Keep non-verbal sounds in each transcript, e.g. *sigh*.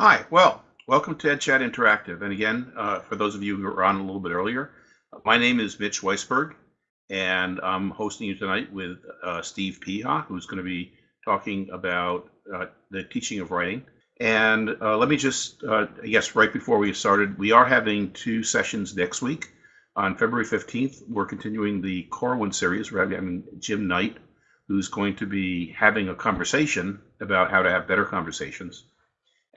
Hi, well, welcome to EdChat Interactive. And again, uh, for those of you who were on a little bit earlier, my name is Mitch Weisberg, and I'm hosting you tonight with uh, Steve Peha, who's going to be talking about uh, the teaching of writing. And uh, let me just, uh, I guess, right before we started, we are having two sessions next week. On February 15th, we're continuing the Corwin series. We're having Jim Knight, who's going to be having a conversation about how to have better conversations.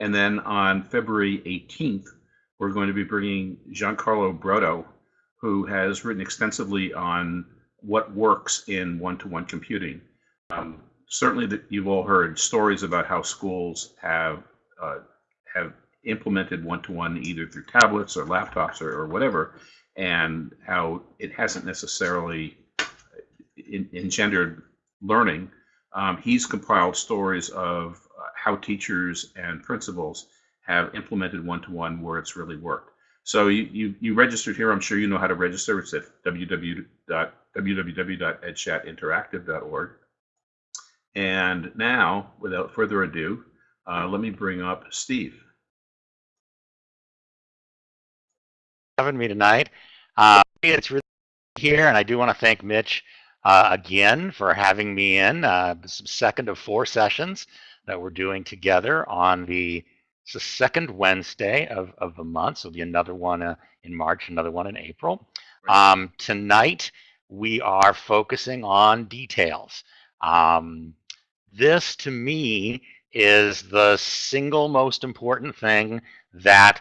And then on February 18th, we're going to be bringing Giancarlo Brotto, who has written extensively on what works in one-to-one computing. Um, certainly, that you've all heard stories about how schools have uh, have implemented one-to-one either through tablets or laptops or, or whatever, and how it hasn't necessarily engendered learning. Um, he's compiled stories of how teachers and principals have implemented one-to-one where it's really worked. So you, you, you registered here. I'm sure you know how to register. It's at www.edchatinteractive.org. And now, without further ado, uh, let me bring up Steve. Having me tonight. Uh, it's really here, and I do want to thank Mitch uh, again for having me in. Uh, second of four sessions that we're doing together on the, the second Wednesday of, of the month. So there'll be another one uh, in March, another one in April. Right. Um, tonight, we are focusing on details. Um, this, to me, is the single most important thing that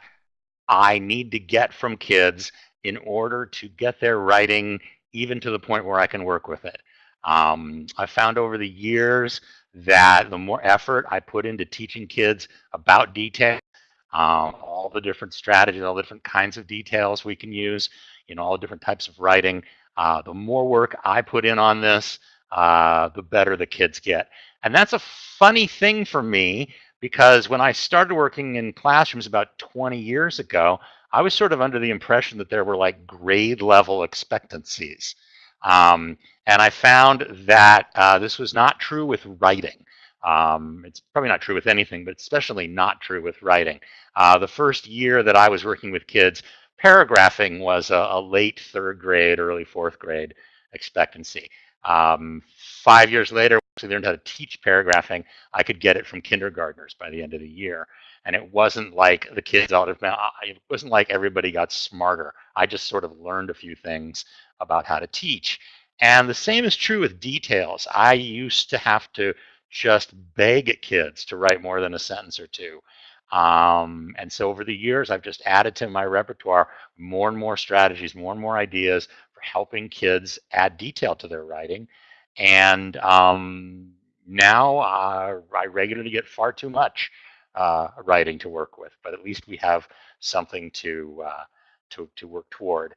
I need to get from kids in order to get their writing even to the point where I can work with it. Um, I found over the years that the more effort I put into teaching kids about detail, um, all the different strategies, all the different kinds of details we can use, you know, all the different types of writing, uh, the more work I put in on this, uh, the better the kids get. And that's a funny thing for me because when I started working in classrooms about 20 years ago, I was sort of under the impression that there were like grade level expectancies. Um, and I found that uh, this was not true with writing. Um, it's probably not true with anything, but especially not true with writing. Uh, the first year that I was working with kids, paragraphing was a, a late third grade, early fourth grade expectancy. Um, five years later, I learned how to teach paragraphing, I could get it from kindergartners by the end of the year. And it wasn't like the kids out of it wasn't like everybody got smarter. I just sort of learned a few things about how to teach. And the same is true with details. I used to have to just beg kids to write more than a sentence or two. Um, and so over the years, I've just added to my repertoire more and more strategies, more and more ideas for helping kids add detail to their writing. And um, now uh, I regularly get far too much uh, writing to work with, but at least we have something to uh, to, to work toward.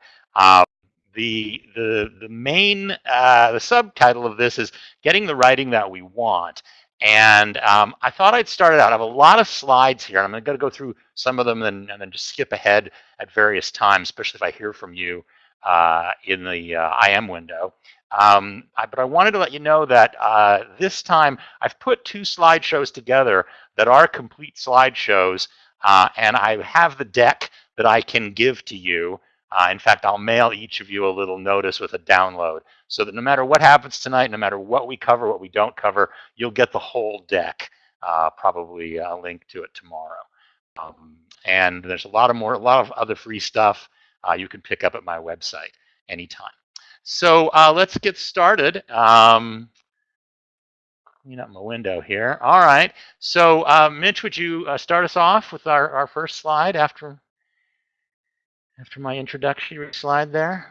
The the the main uh, the subtitle of this is getting the writing that we want. And um, I thought I'd start it out. I have a lot of slides here, and I'm going to go through some of them and, and, then just skip ahead at various times, especially if I hear from you uh, in the uh, IM window. Um, I, but I wanted to let you know that uh, this time I've put two slideshows together that are complete slideshows, uh, and I have the deck that I can give to you uh, in fact, I'll mail each of you a little notice with a download so that no matter what happens tonight, no matter what we cover, what we don't cover, you'll get the whole deck, uh, probably a link to it tomorrow. Um, and there's a lot of more, a lot of other free stuff uh, you can pick up at my website anytime. So uh, let's get started. Um, clean up my window here. All right. So uh, Mitch, would you uh, start us off with our, our first slide after after my introductory slide there.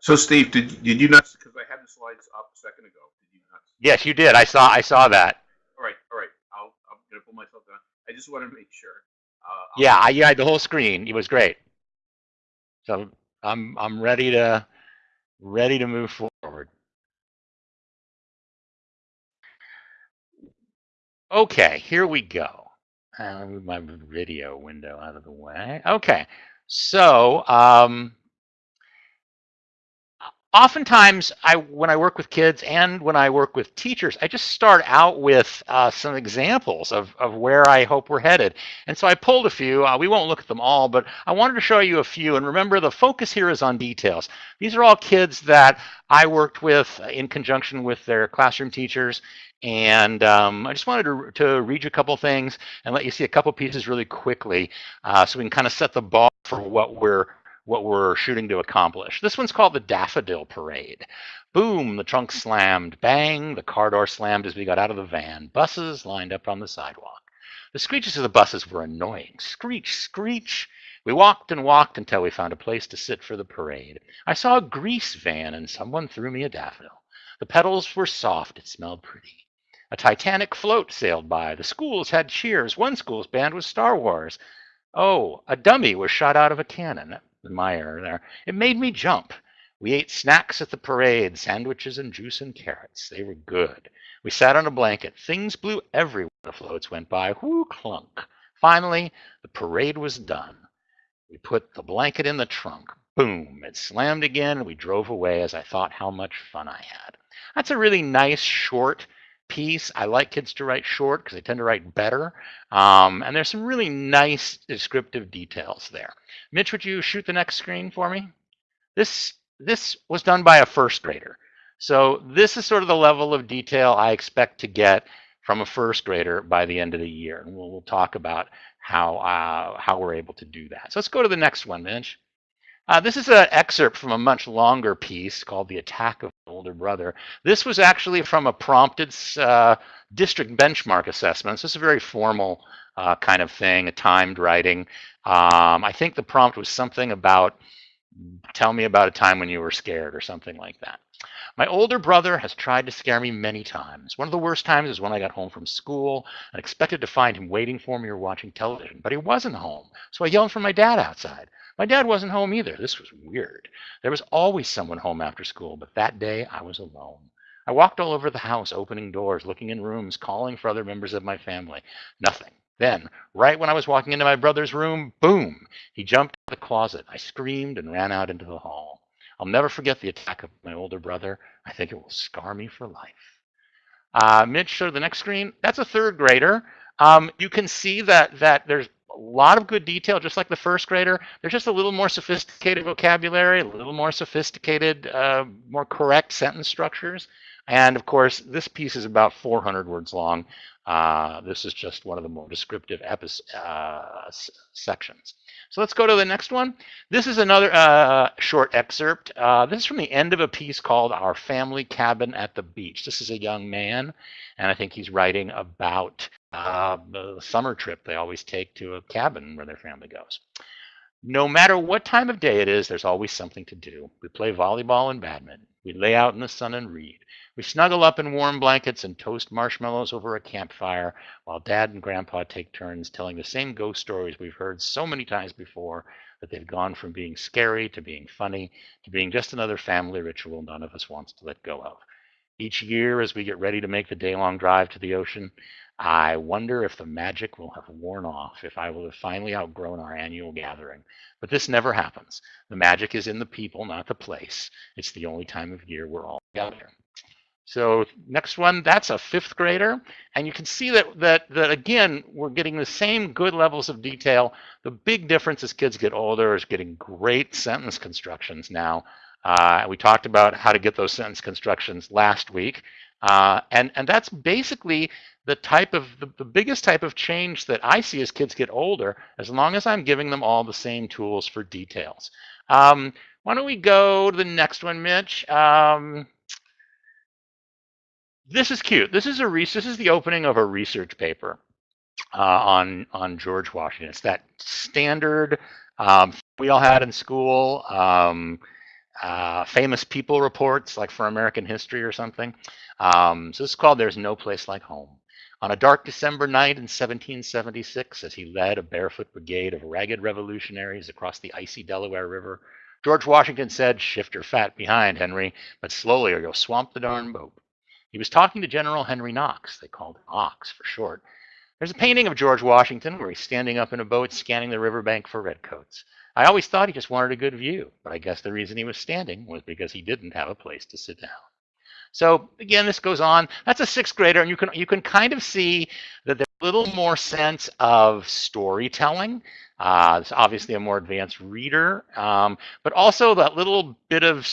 So Steve, did, did you not, because I had the slides up a second ago, did you not? Yes, you did. I saw I saw that. All right, all right. I'll, I'm going to pull myself down. I just wanted to make sure. Uh, yeah, I, yeah, the whole screen. It was great. So I'm I'm ready to ready to move forward. Okay, here we go. Move my video window out of the way. Okay, so um, oftentimes I when I work with kids and when I work with teachers, I just start out with uh, some examples of, of where I hope we're headed. And so I pulled a few. Uh, we won't look at them all, but I wanted to show you a few. And remember, the focus here is on details. These are all kids that I worked with in conjunction with their classroom teachers. And um, I just wanted to, to read you a couple things and let you see a couple pieces really quickly uh, so we can kind of set the bar for what we're what we're shooting to accomplish. This one's called the Daffodil Parade. Boom, the trunk slammed. Bang, the car door slammed as we got out of the van. Buses lined up on the sidewalk. The screeches of the buses were annoying. Screech, screech. We walked and walked until we found a place to sit for the parade. I saw a grease van and someone threw me a daffodil. The petals were soft. It smelled pretty. A Titanic float sailed by. The schools had cheers. One school's band was Star Wars. Oh, a dummy was shot out of a cannon the mire there. It made me jump. We ate snacks at the parade, sandwiches and juice and carrots. They were good. We sat on a blanket. Things blew everywhere. The floats went by. Whoo clunk. Finally, the parade was done. We put the blanket in the trunk. Boom. It slammed again, and we drove away as I thought how much fun I had. That's a really nice, short piece. I like kids to write short because they tend to write better. Um, and there's some really nice descriptive details there. Mitch, would you shoot the next screen for me? This, this was done by a first grader. So this is sort of the level of detail I expect to get from a first grader by the end of the year. And we'll, we'll talk about how, uh, how we're able to do that. So let's go to the next one, Mitch. Uh, this is an excerpt from a much longer piece called The Attack of the Older Brother. This was actually from a prompted uh, district benchmark assessment. So this is a very formal uh, kind of thing, a timed writing. Um, I think the prompt was something about, tell me about a time when you were scared or something like that. My older brother has tried to scare me many times. One of the worst times is when I got home from school and expected to find him waiting for me or watching television, but he wasn't home. So I yelled for my dad outside. My dad wasn't home either. This was weird. There was always someone home after school, but that day I was alone. I walked all over the house, opening doors, looking in rooms, calling for other members of my family. Nothing. Then, right when I was walking into my brother's room, boom, he jumped out of the closet. I screamed and ran out into the hall. I'll never forget the attack of my older brother. I think it will scar me for life. Uh, Mitch, show the next screen. That's a third grader. Um, you can see that that there's lot of good detail, just like the first grader. They're just a little more sophisticated vocabulary, a little more sophisticated, uh, more correct sentence structures. And of course, this piece is about 400 words long. Uh, this is just one of the more descriptive uh, sections. So let's go to the next one. This is another uh, short excerpt. Uh, this is from the end of a piece called Our Family Cabin at the Beach. This is a young man, and I think he's writing about uh, the summer trip they always take to a cabin where their family goes. No matter what time of day it is, there's always something to do. We play volleyball and badminton. We lay out in the sun and read. We snuggle up in warm blankets and toast marshmallows over a campfire while Dad and Grandpa take turns telling the same ghost stories we've heard so many times before that they've gone from being scary to being funny to being just another family ritual none of us wants to let go of. Each year, as we get ready to make the day long drive to the ocean, I wonder if the magic will have worn off, if I will have finally outgrown our annual gathering. But this never happens. The magic is in the people, not the place. It's the only time of year we're all together. So next one, that's a fifth grader. And you can see that, that, that again, we're getting the same good levels of detail. The big difference as kids get older is getting great sentence constructions now. Uh, we talked about how to get those sentence constructions last week. Uh, and, and that's basically the type of the, the biggest type of change that I see as kids get older, as long as I'm giving them all the same tools for details. Um, why don't we go to the next one, Mitch? Um, this is cute. This is a re this is the opening of a research paper uh, on on George Washington. It's that standard um, we all had in school. Um, uh, famous people reports, like for American history or something. Um, so this is called "There's No Place Like Home." On a dark December night in 1776, as he led a barefoot brigade of ragged revolutionaries across the icy Delaware River, George Washington said, "Shift your fat behind, Henry, but slowly, or you'll swamp the darn boat." He was talking to General Henry Knox. They called him Ox for short. There's a painting of George Washington where he's standing up in a boat scanning the riverbank for redcoats. I always thought he just wanted a good view, but I guess the reason he was standing was because he didn't have a place to sit down. So again, this goes on. That's a sixth grader, and you can you can kind of see that there's a little more sense of storytelling. Uh, it's obviously a more advanced reader, um, but also that little bit of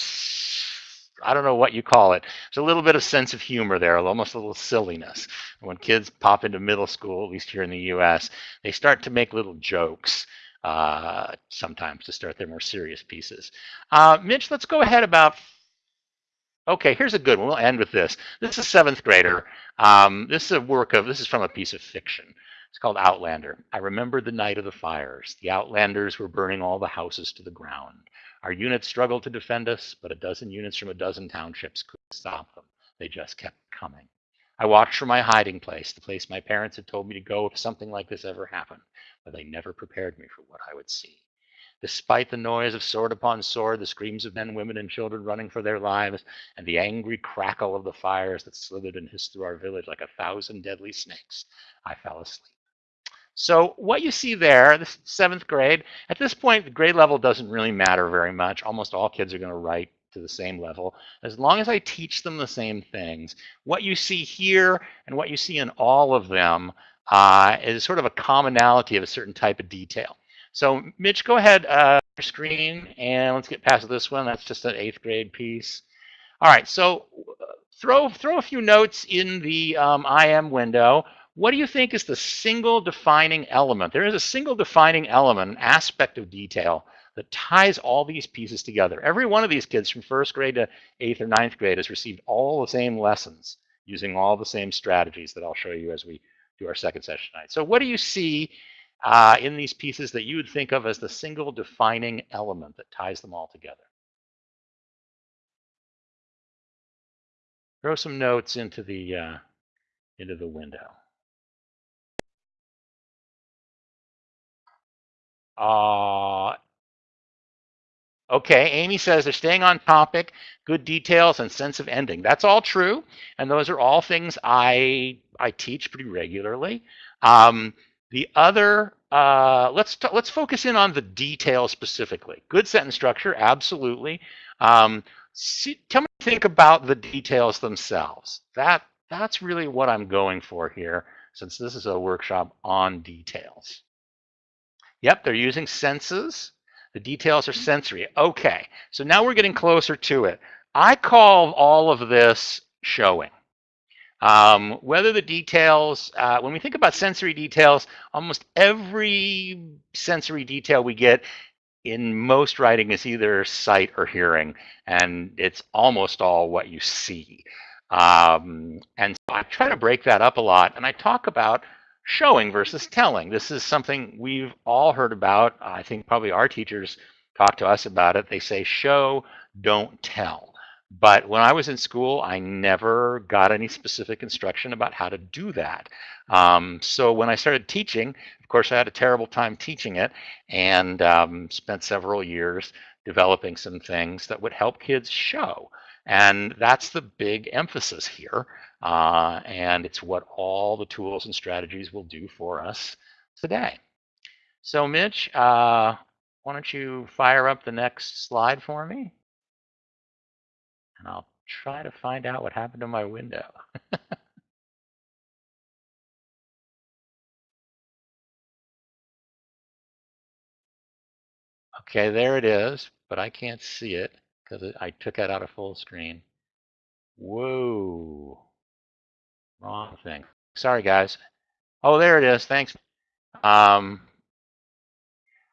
I don't know what you call it. There's a little bit of sense of humor there, almost a little silliness. When kids pop into middle school, at least here in the U.S., they start to make little jokes. Uh, sometimes to start their more serious pieces. Uh, Mitch, let's go ahead about Okay, here's a good one. We'll end with this. This is a seventh grader. Um, this is a work of, this is from a piece of fiction. It's called Outlander. I remember the night of the fires. The Outlanders were burning all the houses to the ground. Our units struggled to defend us, but a dozen units from a dozen townships couldn't stop them. They just kept coming. I watched from my hiding place, the place my parents had told me to go if something like this ever happened, but they never prepared me for what I would see. Despite the noise of sword upon sword, the screams of men, women, and children running for their lives, and the angry crackle of the fires that slithered and hissed through our village like a thousand deadly snakes, I fell asleep. So what you see there, the seventh grade, at this point, the grade level doesn't really matter very much. Almost all kids are going to write to the same level. As long as I teach them the same things, what you see here and what you see in all of them uh, is sort of a commonality of a certain type of detail. So Mitch, go ahead, uh, screen, and let's get past this one. That's just an eighth grade piece. All right, so uh, throw throw a few notes in the um, IM window. What do you think is the single defining element? There is a single defining element, an aspect of detail that ties all these pieces together. Every one of these kids from first grade to eighth or ninth grade has received all the same lessons using all the same strategies that I'll show you as we do our second session tonight. So what do you see uh, in these pieces that you would think of as the single defining element that ties them all together. Throw some notes into the uh, into the window. Uh, okay, Amy says they're staying on topic, good details, and sense of ending. That's all true, and those are all things I I teach pretty regularly. Um, the other, uh, let's let's focus in on the details specifically. Good sentence structure, absolutely. Um, see, tell me, think about the details themselves. That that's really what I'm going for here, since this is a workshop on details. Yep, they're using senses. The details are sensory. Okay, so now we're getting closer to it. I call all of this showing. Um, whether the details, uh, when we think about sensory details, almost every sensory detail we get in most writing is either sight or hearing, and it's almost all what you see. Um, and so I try to break that up a lot, and I talk about showing versus telling. This is something we've all heard about. I think probably our teachers talk to us about it. They say show, don't tell. But when I was in school, I never got any specific instruction about how to do that. Um, so when I started teaching, of course, I had a terrible time teaching it and um, spent several years developing some things that would help kids show. And that's the big emphasis here. Uh, and it's what all the tools and strategies will do for us today. So Mitch, uh, why don't you fire up the next slide for me? And I'll try to find out what happened to my window. *laughs* okay, there it is, but I can't see it because I took it out of full screen. Whoa. Wrong thing. Sorry, guys. Oh, there it is. Thanks. Um,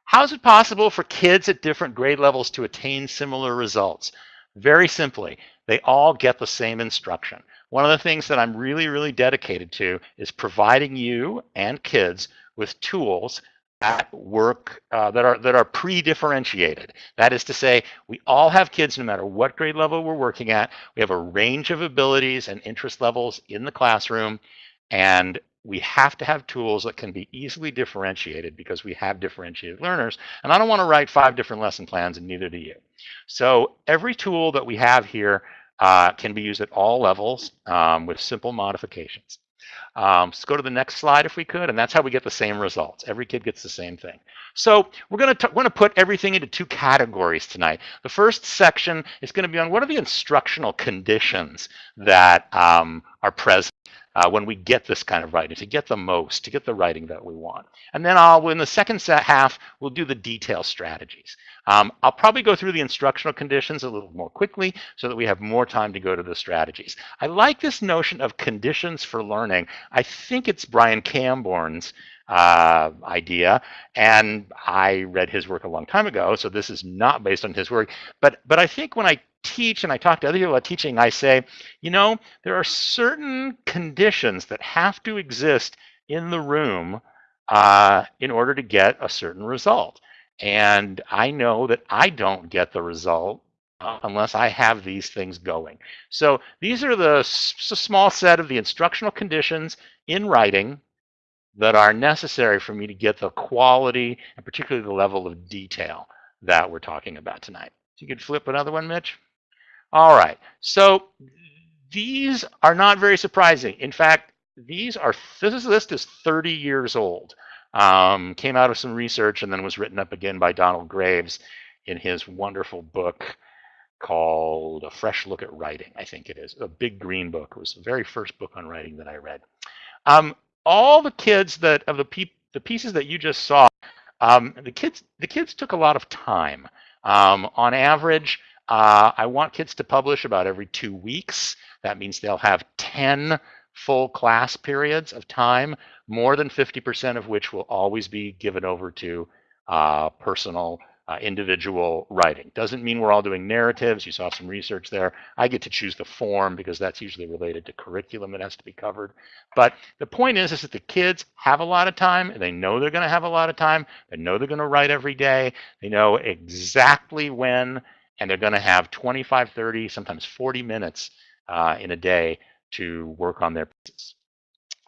how is it possible for kids at different grade levels to attain similar results? Very simply, they all get the same instruction. One of the things that I'm really, really dedicated to is providing you and kids with tools that work uh, that are that are pre-differentiated. That is to say, we all have kids, no matter what grade level we're working at. We have a range of abilities and interest levels in the classroom, and we have to have tools that can be easily differentiated because we have differentiated learners. And I don't want to write five different lesson plans, and neither do you. So every tool that we have here uh, can be used at all levels um, with simple modifications. Um, let's go to the next slide if we could, and that's how we get the same results. Every kid gets the same thing. So we're going to want to put everything into two categories tonight. The first section is going to be on what are the instructional conditions that um, are present uh, when we get this kind of writing, to get the most, to get the writing that we want. And then I'll, in the second set half, we'll do the detail strategies. Um, I'll probably go through the instructional conditions a little more quickly so that we have more time to go to the strategies. I like this notion of conditions for learning. I think it's Brian Cambourne's uh, idea, and I read his work a long time ago, so this is not based on his work. But but I think when I teach and I talk to other people about teaching, I say, you know, there are certain conditions that have to exist in the room uh, in order to get a certain result. And I know that I don't get the result unless I have these things going. So these are the small set of the instructional conditions in writing that are necessary for me to get the quality and particularly the level of detail that we're talking about tonight. So you could flip another one, Mitch. All right, so these are not very surprising. In fact, these are, this list is 30 years old. Um, came out of some research and then was written up again by Donald Graves in his wonderful book called A Fresh Look at Writing, I think it is. A big green book. It was the very first book on writing that I read. Um, all the kids that, of the, pe the pieces that you just saw, um, the kids the kids took a lot of time. Um, on average, uh, I want kids to publish about every two weeks. That means they'll have 10 full class periods of time, more than 50% of which will always be given over to uh, personal uh, individual writing. Doesn't mean we're all doing narratives. You saw some research there. I get to choose the form because that's usually related to curriculum that has to be covered. But the point is, is that the kids have a lot of time. And They know they're going to have a lot of time. They know they're going to write every day. They know exactly when and they're going to have 25, 30, sometimes 40 minutes uh, in a day to work on their pieces.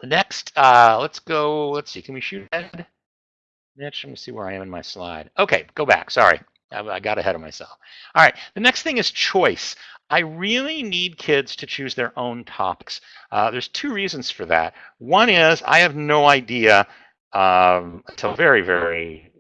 Next, uh, let's go, let's see, can we shoot ahead? Mitch, let me see where I am in my slide. Okay, go back, sorry. I, I got ahead of myself. All right, the next thing is choice. I really need kids to choose their own topics. Uh, there's two reasons for that. One is I have no idea um, until very, very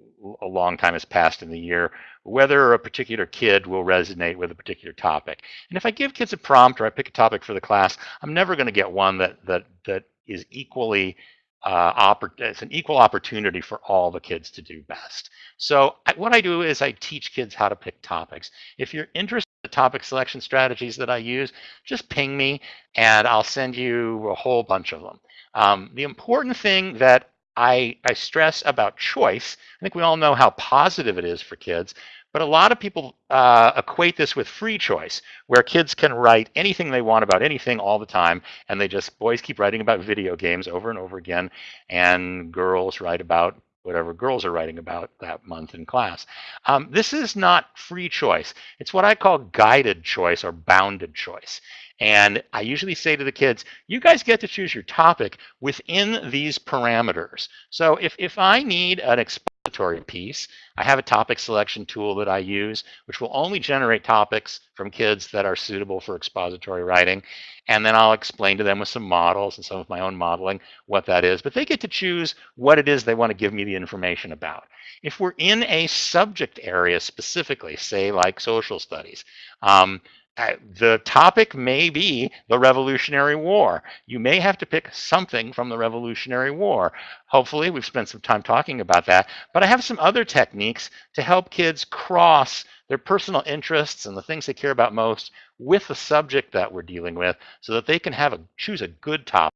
a long time has passed in the year whether a particular kid will resonate with a particular topic. And if I give kids a prompt or I pick a topic for the class, I'm never going to get one that that that is equally uh, it's an equal opportunity for all the kids to do best. So I, what I do is I teach kids how to pick topics. If you're interested in the topic selection strategies that I use, just ping me and I'll send you a whole bunch of them. Um, the important thing that I, I stress about choice. I think we all know how positive it is for kids, but a lot of people uh, equate this with free choice, where kids can write anything they want about anything all the time, and they just, boys keep writing about video games over and over again, and girls write about whatever girls are writing about that month in class. Um, this is not free choice. It's what I call guided choice or bounded choice. And I usually say to the kids, you guys get to choose your topic within these parameters. So if, if I need an expository piece, I have a topic selection tool that I use, which will only generate topics from kids that are suitable for expository writing. And then I'll explain to them with some models and some of my own modeling what that is. But they get to choose what it is they want to give me the information about. If we're in a subject area specifically, say like social studies, um, Uh, the topic may be the Revolutionary War. You may have to pick something from the Revolutionary War. Hopefully, we've spent some time talking about that. But I have some other techniques to help kids cross their personal interests and the things they care about most with the subject that we're dealing with so that they can have a choose a good topic,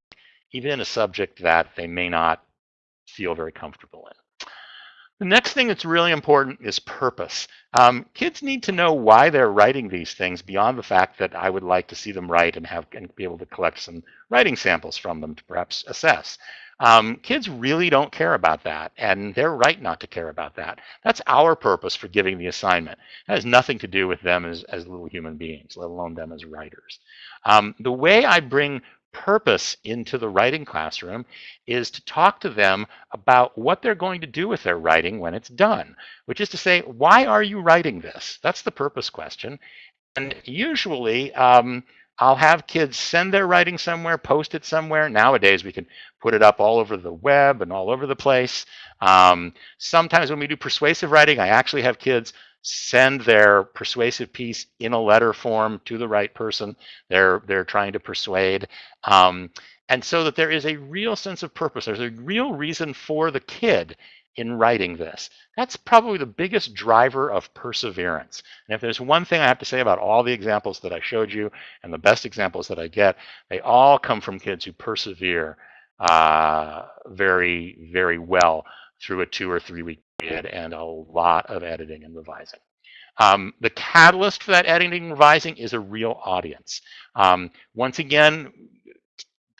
even in a subject that they may not feel very comfortable in. The next thing that's really important is purpose. Um, kids need to know why they're writing these things beyond the fact that I would like to see them write and have and be able to collect some writing samples from them to perhaps assess. Um, kids really don't care about that, and they're right not to care about that. That's our purpose for giving the assignment. That has nothing to do with them as, as little human beings, let alone them as writers. Um, the way I bring purpose into the writing classroom is to talk to them about what they're going to do with their writing when it's done, which is to say, why are you writing this? That's the purpose question. And usually, um, I'll have kids send their writing somewhere, post it somewhere. Nowadays, we can put it up all over the web and all over the place. Um, sometimes when we do persuasive writing, I actually have kids send their persuasive piece in a letter form to the right person they're they're trying to persuade um, and so that there is a real sense of purpose there's a real reason for the kid in writing this. That's probably the biggest driver of perseverance. And if there's one thing i have to say about all the examples that i showed you and the best examples that i get they all come from kids who persevere uh, very very well through a two or three week period and a lot of editing and revising. Um, the catalyst for that editing and revising is a real audience. Um, once again,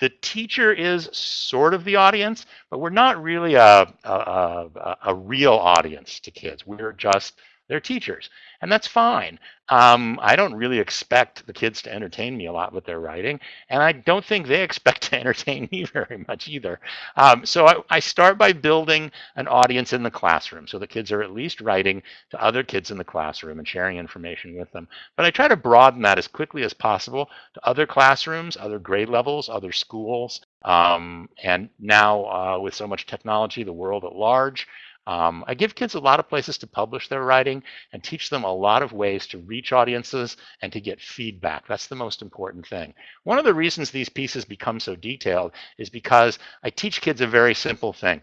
the teacher is sort of the audience, but we're not really a, a, a, a real audience to kids. We're just their teachers, and that's fine. Um, I don't really expect the kids to entertain me a lot with their writing, and I don't think they *laughs* expect to entertain me very much either. Um, so I, I, start by building an audience in the classroom, so the kids are at least writing to other kids in the classroom and sharing information with them. But I try to broaden that as quickly as possible to other classrooms, other grade levels, other schools, um, and now uh, with so much technology, the world at large. Um, I give kids a lot of places to publish their writing and teach them a lot of ways to reach audiences and to get feedback. That's the most important thing. One of the reasons these pieces become so detailed is because I teach kids a very simple thing.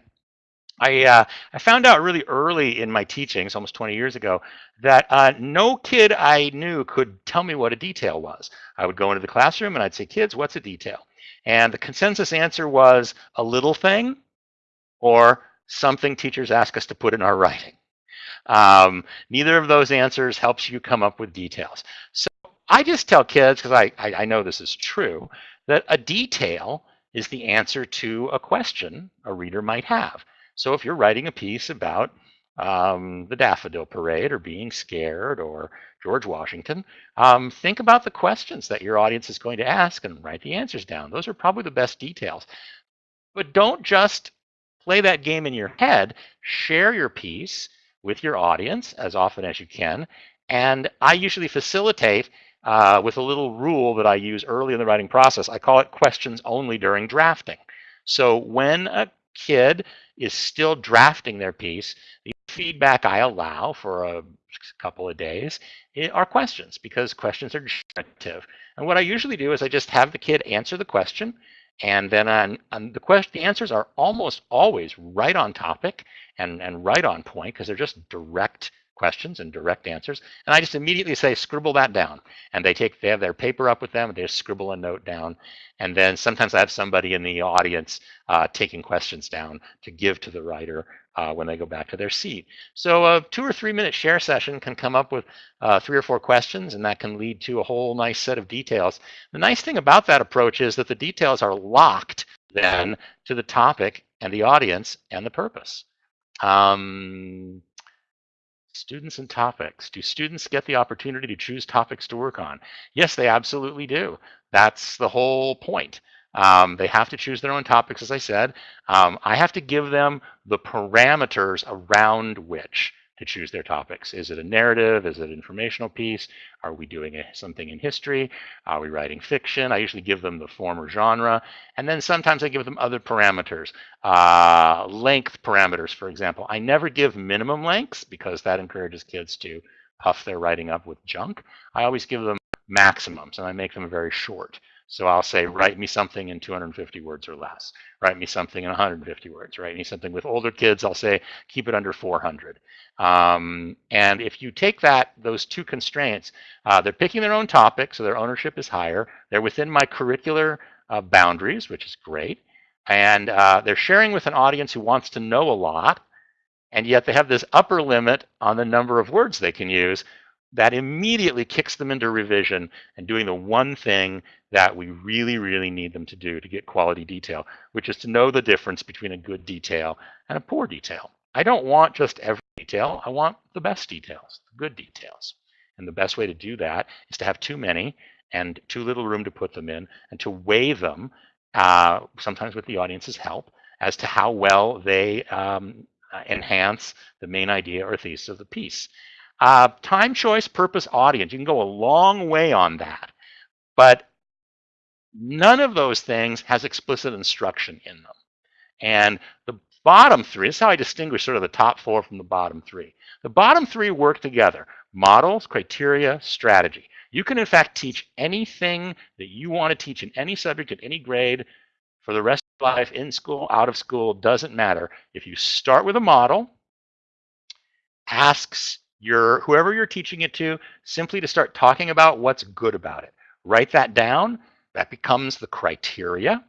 I, uh, I found out really early in my teachings, almost 20 years ago, that uh, no kid I knew could tell me what a detail was. I would go into the classroom and I'd say, kids, what's a detail? And the consensus answer was a little thing or something teachers ask us to put in our writing. Um, neither of those answers helps you come up with details. So I just tell kids, because I, I, I know this is true, that a detail is the answer to a question a reader might have. So if you're writing a piece about um, the Daffodil Parade or being scared or George Washington, um, think about the questions that your audience is going to ask and write the answers down. Those are probably the best details. But don't just play that game in your head, share your piece with your audience as often as you can. And I usually facilitate uh, with a little rule that I use early in the writing process. I call it questions only during drafting. So when a kid is still drafting their piece, the feedback I allow for a couple of days are questions because questions are generative. And what I usually do is I just have the kid answer the question and then on, on the question, the answers are almost always right on topic and, and right on point because they're just direct questions and direct answers. And I just immediately say, scribble that down. And they take, they have their paper up with them, they just scribble a note down. And then sometimes I have somebody in the audience uh, taking questions down to give to the writer uh, when they go back to their seat. So a two or three minute share session can come up with uh, three or four questions and that can lead to a whole nice set of details. The nice thing about that approach is that the details are locked then to the topic and the audience and the purpose. Um, students and topics. Do students get the opportunity to choose topics to work on? Yes, they absolutely do. That's the whole point. Um, they have to choose their own topics, as I said. Um, I have to give them the parameters around which to choose their topics. Is it a narrative? Is it an informational piece? Are we doing a, something in history? Are we writing fiction? I usually give them the former genre. And then sometimes I give them other parameters, uh, length parameters, for example. I never give minimum lengths because that encourages kids to puff their writing up with junk. I always give them maximums and I make them very short. So I'll say, write me something in 250 words or less. Write me something in 150 words. Write me something with older kids. I'll say, keep it under 400. Um, and if you take that, those two constraints, uh, they're picking their own topic, so their ownership is higher. They're within my curricular uh, boundaries, which is great. And uh, they're sharing with an audience who wants to know a lot. And yet they have this upper limit on the number of words they can use, that immediately kicks them into revision and doing the one thing that we really, really need them to do to get quality detail, which is to know the difference between a good detail and a poor detail. I don't want just every detail. I want the best details, the good details. And the best way to do that is to have too many and too little room to put them in and to weigh them, uh, sometimes with the audience's help, as to how well they um, enhance the main idea or thesis of the piece. Uh, time choice, purpose, audience. You can go a long way on that. But None of those things has explicit instruction in them. And the bottom three, this is how I distinguish sort of the top four from the bottom three. The bottom three work together. Models, criteria, strategy. You can in fact teach anything that you want to teach in any subject at any grade for the rest of life, in school, out of school, doesn't matter. If you start with a model, asks your whoever you're teaching it to simply to start talking about what's good about it. Write that down. That becomes the criteria.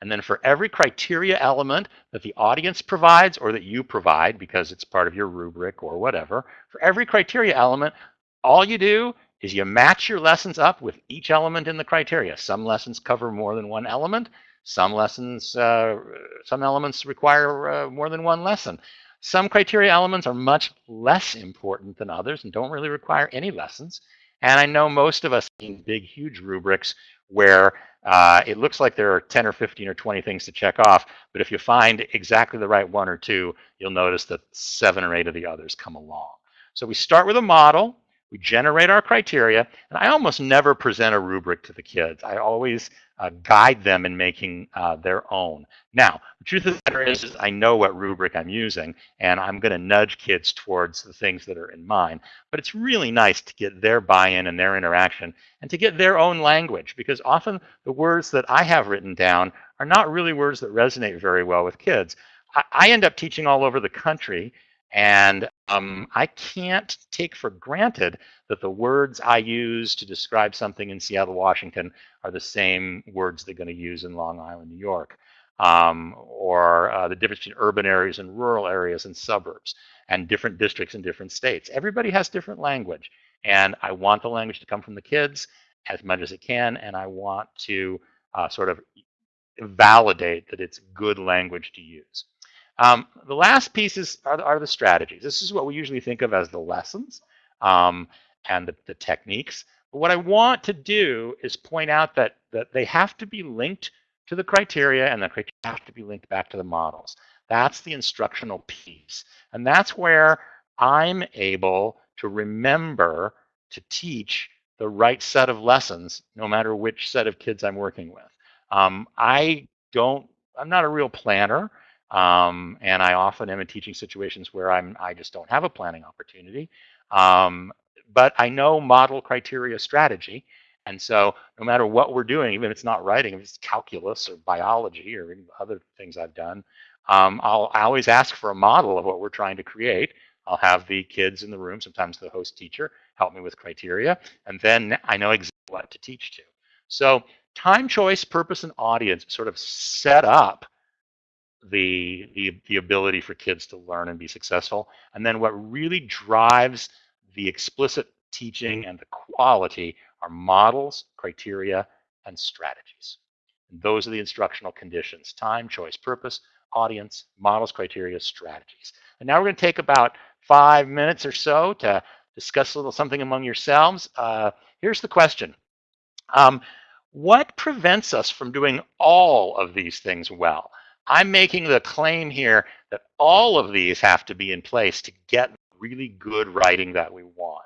And then for every criteria element that the audience provides or that you provide because it's part of your rubric or whatever, for every criteria element, all you do is you match your lessons up with each element in the criteria. Some lessons cover more than one element. Some lessons, uh, some elements require uh, more than one lesson. Some criteria elements are much less important than others and don't really require any lessons. And I know most of us in big, huge rubrics where uh, it looks like there are 10 or 15 or 20 things to check off, but if you find exactly the right one or two, you'll notice that seven or eight of the others come along. So we start with a model, we generate our criteria, and I almost never present a rubric to the kids. I always uh, guide them in making uh, their own. Now, the truth of the matter is, is I know what rubric I'm using, and I'm going to nudge kids towards the things that are in mine. But it's really nice to get their buy-in and their interaction, and to get their own language, because often the words that I have written down are not really words that resonate very well with kids. I, I end up teaching all over the country, and um, I can't take for granted that the words I use to describe something in Seattle, Washington are the same words they're going to use in Long Island, New York, um, or uh, the difference between urban areas and rural areas and suburbs, and different districts in different states. Everybody has different language, and I want the language to come from the kids as much as it can, and I want to uh, sort of validate that it's good language to use. Um, the last pieces are, are, the strategies. This is what we usually think of as the lessons um, and the, the, techniques. But what I want to do is point out that, that they have to be linked to the criteria and the criteria have to be linked back to the models. That's the instructional piece. And that's where I'm able to remember to teach the right set of lessons, no matter which set of kids I'm working with. Um, I don't, I'm not a real planner. Um, and I often am in teaching situations where I'm I just don't have a planning opportunity. Um, but I know model criteria strategy. And so no matter what we're doing, even if it's not writing, if it's calculus or biology or other things I've done, um, I'll I always ask for a model of what we're trying to create. I'll have the kids in the room, sometimes the host teacher, help me with criteria, and then I know exactly what to teach to. So time, choice, purpose, and audience sort of set up the, the, the ability for kids to learn and be successful. And then what really drives the explicit teaching and the quality are models, criteria, and strategies. And those are the instructional conditions, time, choice, purpose, audience, models, criteria, strategies. And now we're going to take about five minutes or so to discuss a little something among yourselves. Uh, here's the question. Um, what prevents us from doing all of these things well? I'm making the claim here that all of these have to be in place to get really good writing that we want.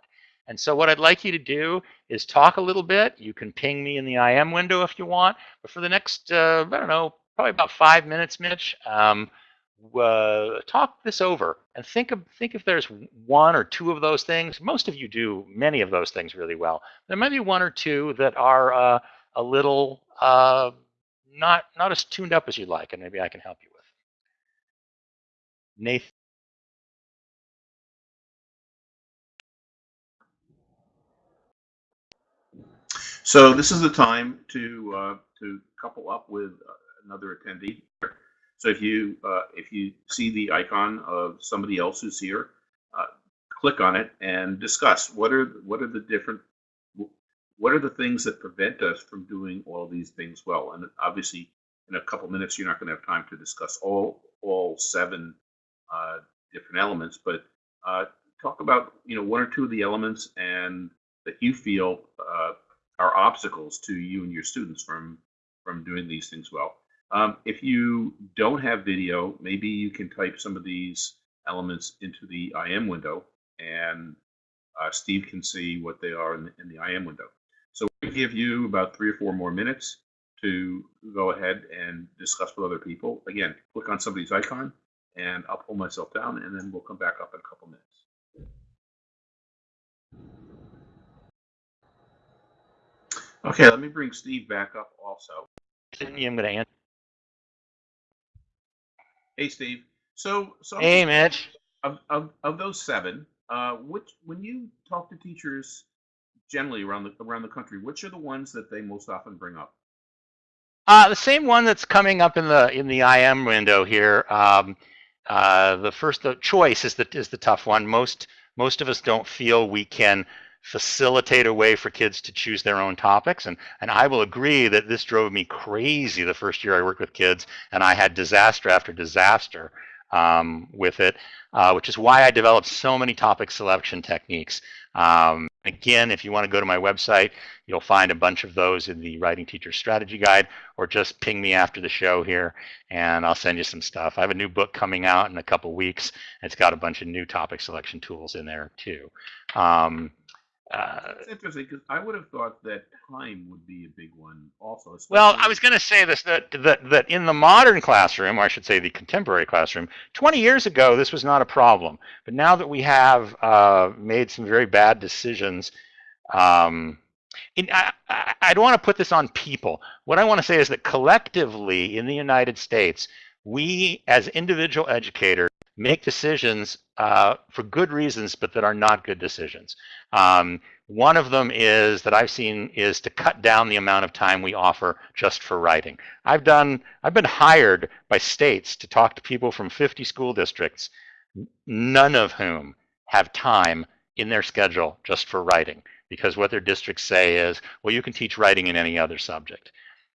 And so what I'd like you to do is talk a little bit. You can ping me in the IM window if you want. But for the next, uh, I don't know, probably about five minutes, Mitch, um, uh, talk this over and think of think if there's one or two of those things. Most of you do many of those things really well. There might be one or two that are uh, a little uh, not not as tuned up as you'd like, and maybe I can help you with. Nathan. So this is the time to uh, to couple up with another attendee. So if you uh, if you see the icon of somebody else who's here, uh, click on it and discuss what are what are the different what are the things that prevent us from doing all these things well? And obviously, in a couple minutes, you're not going to have time to discuss all all seven uh, different elements, but uh, talk about you know one or two of the elements and that you feel uh, are obstacles to you and your students from from doing these things well. Um, if you don't have video, maybe you can type some of these elements into the IM window, and uh, Steve can see what they are in the, in the IM window. So we give you about three or four more minutes to go ahead and discuss with other people. Again, click on somebody's icon and I'll pull myself down and then we'll come back up in a couple minutes. Okay, let me bring Steve back up also. I'm going to answer. Hey, Steve. So, so Hey, Mitch. of, of, of those seven, uh, which when you talk to teachers generally around the around the country, which are the ones that they most often bring up? Uh, the same one that's coming up in the in the IM window here. Um, uh, the first the choice is the is the tough one. Most most of us don't feel we can facilitate a way for kids to choose their own topics, and and I will agree that this drove me crazy the first year I worked with kids, and I had disaster after disaster um, with it, uh, which is why I developed so many topic selection techniques. Um, again, if you want to go to my website, you'll find a bunch of those in the Writing Teacher Strategy Guide, or just ping me after the show here, and I'll send you some stuff. I have a new book coming out in a couple weeks. It's got a bunch of new topic selection tools in there too. Um, uh, It's interesting because I would have thought that time would be a big one also. Well, I was going to say this that, that that in the modern classroom, or I should say the contemporary classroom, 20 years ago this was not a problem. But now that we have uh, made some very bad decisions, um, in, I, I, I don't want to put this on people. What I want to say is that collectively in the United States, we as individual educators make decisions uh, for good reasons, but that are not good decisions. Um, one of them is that I've seen is to cut down the amount of time we offer just for writing. I've done, I've been hired by states to talk to people from 50 school districts, none of whom have time in their schedule just for writing because what their districts say is, well, you can teach writing in any other subject.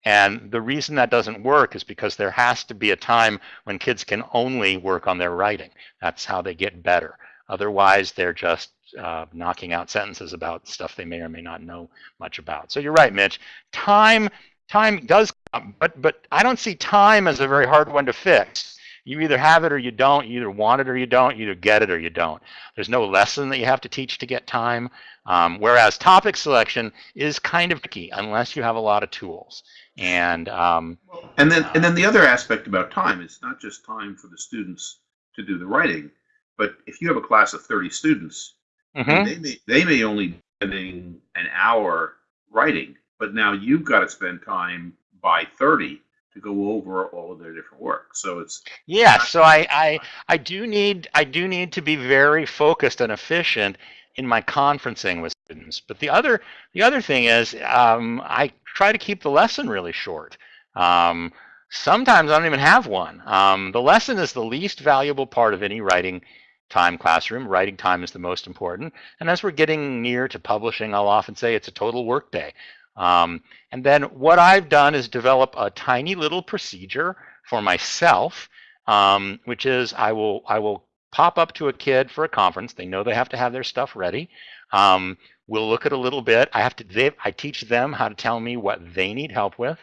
And the reason that doesn't work is because there has to be a time when kids can only work on their writing. That's how they get better. Otherwise, they're just uh, knocking out sentences about stuff they may or may not know much about. So you're right, Mitch. Time, time does come, but but I don't see time as a very hard one to fix. You either have it or you don't. You either want it or you don't. You either get it or you don't. There's no lesson that you have to teach to get time. Um, whereas topic selection is kind of tricky unless you have a lot of tools. And um, And then and then the other aspect about time is not just time for the students to do the writing, but if you have a class of 30 students, mhm. they may they may only be spending an hour writing, but now you've got to spend time by 30 to go over all of their different work. So it's Yeah, so I, I I do need I do need to be very focused and efficient in my conferencing with students. But the other the other thing is um, I try to keep the lesson really short. Um, sometimes I don't even have one. Um, the lesson is the least valuable part of any writing time classroom. Writing time is the most important. And as we're getting near to publishing, I'll often say it's a total workday. Um, and then what I've done is develop a tiny little procedure for myself, um, which is I will I will pop up to a kid for a conference. They know they have to have their stuff ready. Um, we'll look at a little bit. I have to. They, I teach them how to tell me what they need help with.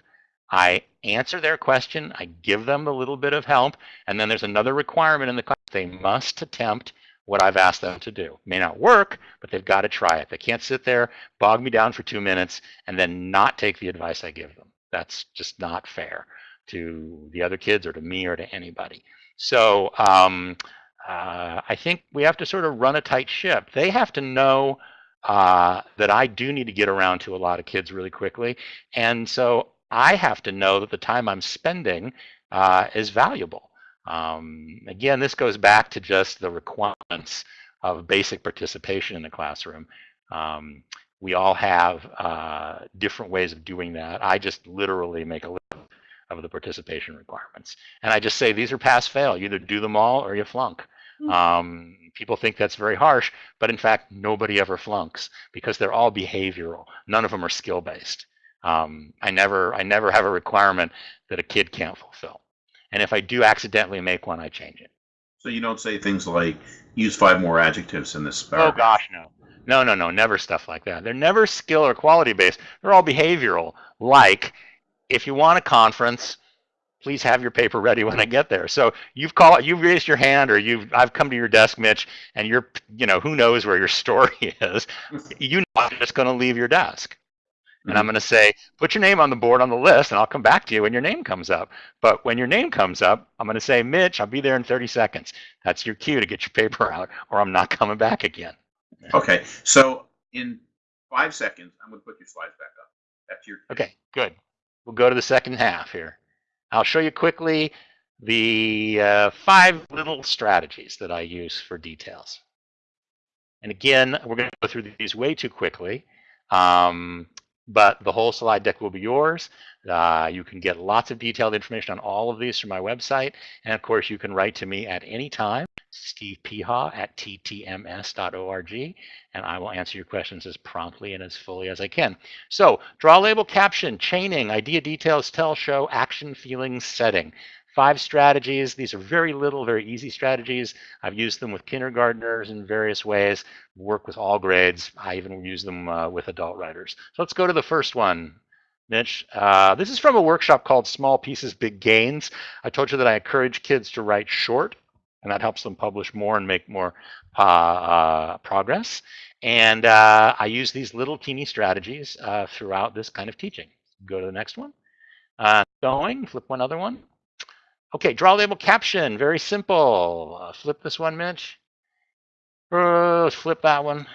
I answer their question. I give them a little bit of help, and then there's another requirement in the class. They must attempt what I've asked them to do. May not work, but they've got to try it. They can't sit there, bog me down for two minutes, and then not take the advice I give them. That's just not fair to the other kids or to me or to anybody. So um, uh, I think we have to sort of run a tight ship. They have to know uh, that I do need to get around to a lot of kids really quickly. And so I have to know that the time I'm spending uh, is valuable. Um, again, this goes back to just the requirements of basic participation in the classroom. Um, we all have uh, different ways of doing that. I just literally make a list of the participation requirements. And I just say, these are pass fail. You either do them all or you flunk. Hmm. Um, people think that's very harsh, but in fact, nobody ever flunks because they're all behavioral. None of them are skill based. Um, I never, I never have a requirement that a kid can't fulfill. And if I do accidentally make one, I change it. so you don't say things like use five more adjectives in this oh, paragraph. Oh gosh, no. No, no, no, never stuff like that. They're never skill or quality based. They're all behavioral. Like, if you want a conference, please have your paper ready when I get there. So you've called, you've raised your hand, or you've, I've come to your desk, Mitch, and you're, you know, who knows where your *laughs* story is. You know I'm just going to leave your desk. And I'm going to say, put your name on the board on the list, and I'll come back to you when your name comes up. But when your name comes up, I'm going to say, Mitch, I'll be there in 30 seconds. That's your cue to get your paper out, or I'm not coming back again. Okay, so in five seconds, I'm going to put your slides back up. That's your. Okay, good. We'll go to the second half here. I'll show you quickly the uh, five little strategies that I use for details. And again, we're going to go through these way too quickly, um, but the whole slide deck will be yours. Uh, you can get lots of detailed information on all of these from my website. And of course, you can write to me at any time, Steve Peha at ttms.org, and I will answer your questions as promptly and as fully as I can. So draw label caption, chaining, idea details, tell, show, action, feelings, setting five strategies. These are very little, very easy strategies. I've used them with kindergartners in various ways, work with all grades. I even use them uh, with adult writers. So let's go to the first one. Mitch, uh, this is from a workshop called Small Pieces, Big Gains. I told you that I encourage kids to write short, and that helps them publish more and make more uh, uh progress. And uh, I use these little teeny strategies uh, throughout this kind of teaching. Go to the next one. going, flip one other one. Okay, draw label caption, very simple. Uh, flip this one, Mitch. Uh, flip that one.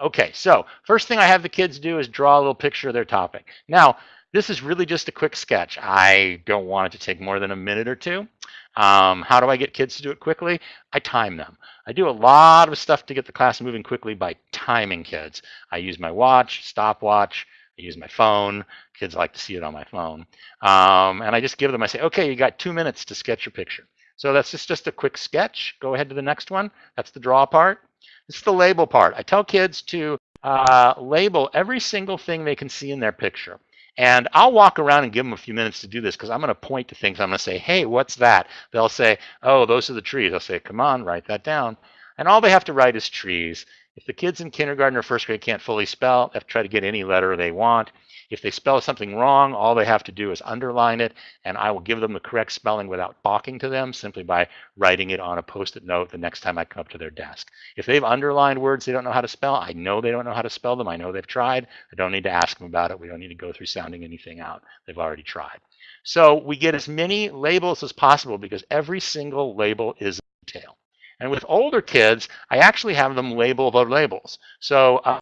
Okay, so first thing I have the kids do is draw a little picture of their topic. Now, this is really just a quick sketch. I don't want it to take more than a minute or two. Um, how do I get kids to do it quickly? I time them. I do a lot of stuff to get the class moving quickly by timing kids. I use my watch, stopwatch, I use my phone. Kids like to see it on my phone. Um, and I just give them, I say, okay, you got two minutes to sketch your picture. So that's just, just a quick sketch. Go ahead to the next one. That's the draw part. This is the label part. I tell kids to uh, label every single thing they can see in their picture. And I'll walk around and give them a few minutes to do this because I'm going to point to things. I'm going to say, hey, what's that? They'll say, oh, those are the trees. I'll say, come on, write that down. And all they have to write is trees. If the kids in kindergarten or first grade can't fully spell, they have to try to get any letter they want. If they spell something wrong, all they have to do is underline it, and I will give them the correct spelling without talking to them simply by writing it on a post-it note the next time I come up to their desk. If they've underlined words they don't know how to spell, I know they don't know how to spell them. I know they've tried. I don't need to ask them about it. We don't need to go through sounding anything out. They've already tried. So we get as many labels as possible because every single label is a detail. And with older kids, I actually have them label the labels. So uh,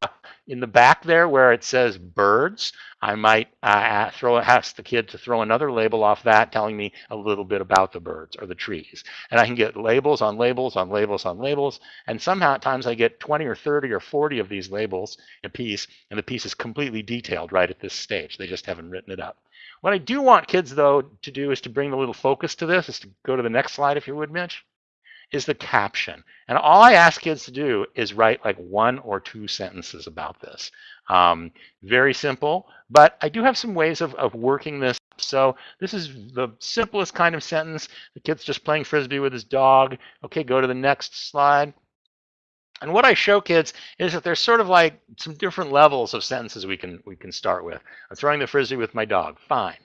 in the back there where it says birds, I might uh, throw ask the kid to throw another label off that telling me a little bit about the birds or the trees. And I can get labels on labels on labels on labels. And somehow at times I get 20 or 30 or 40 of these labels a piece, and the piece is completely detailed right at this stage. They just haven't written it up. What I do want kids, though, to do is to bring a little focus to this, is to go to the next slide, if you would, Mitch is the caption. And all I ask kids to do is write like one or two sentences about this. Um, very simple, but I do have some ways of, of working this. So this is the simplest kind of sentence. The kid's just playing Frisbee with his dog. Okay, go to the next slide. And what I show kids is that there's sort of like some different levels of sentences we can we can start with. I'm throwing the frisbee with my dog. Fine.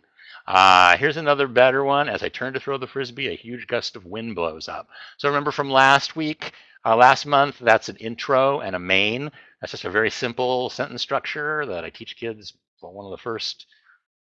Uh, here's another better one. As I turn to throw the frisbee, a huge gust of wind blows up. So remember from last week, uh, last month, that's an intro and a main. That's just a very simple sentence structure that I teach kids one of the first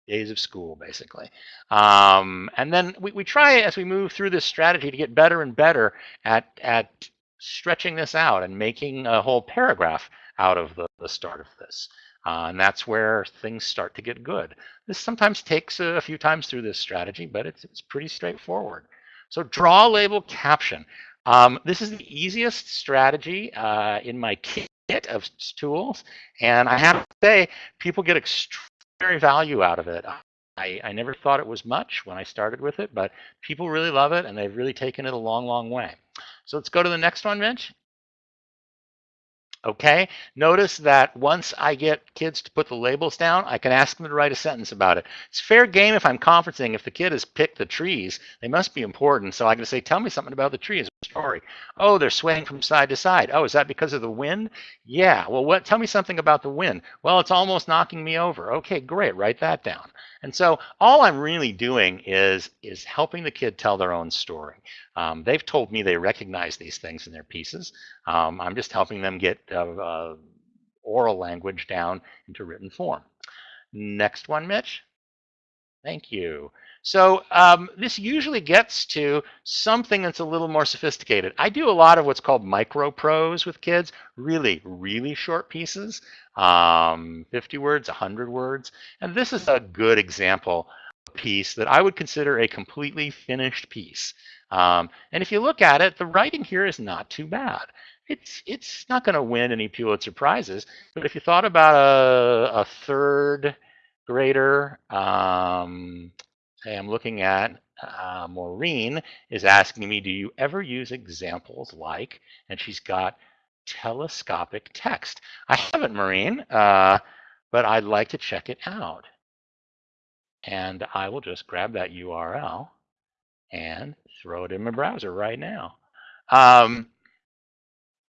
days of school, basically. Um, and then we, we try as we move through this strategy to get better and better at, at stretching this out and making a whole paragraph out of the, the start of this. Uh, and that's where things start to get good. This sometimes takes a, few times through this strategy, but it's, it's pretty straightforward. So draw label caption. Um, this is the easiest strategy uh, in my kit of tools. And I have to say, people get extraordinary value out of it. I, I never thought it was much when I started with it, but people really love it and they've really taken it a long, long way. So let's go to the next one, Mitch. Okay, notice that once I get kids to put the labels down, I can ask them to write a sentence about it. It's fair game if I'm conferencing. If the kid has picked the trees, they must be important. So I can say, tell me something about the trees. Story. Oh, they're swaying from side to side. Oh, is that because of the wind? Yeah. Well, what? Tell me something about the wind. Well, it's almost knocking me over. Okay, great. Write that down. And so all I'm really doing is is helping the kid tell their own story. Um, they've told me they recognize these things in their pieces. Um, I'm just helping them get uh, uh, oral language down into written form. Next one, Mitch. Thank you. So um, this usually gets to something that's a little more sophisticated. I do a lot of what's called micro prose with kids, really, really short pieces, um, 50 words, 100 words. And this is a good example piece that I would consider a completely finished piece. Um, and if you look at it, the writing here is not too bad. It's it's not going to win any Pulitzer prizes, but if you thought about a, a third grader, um, hey, I'm looking at uh, Maureen is asking me, do you ever use examples like, and she's got telescopic text. I haven't, Maureen, uh, but I'd like to check it out. And I will just grab that URL and throw it in my browser right now. Um,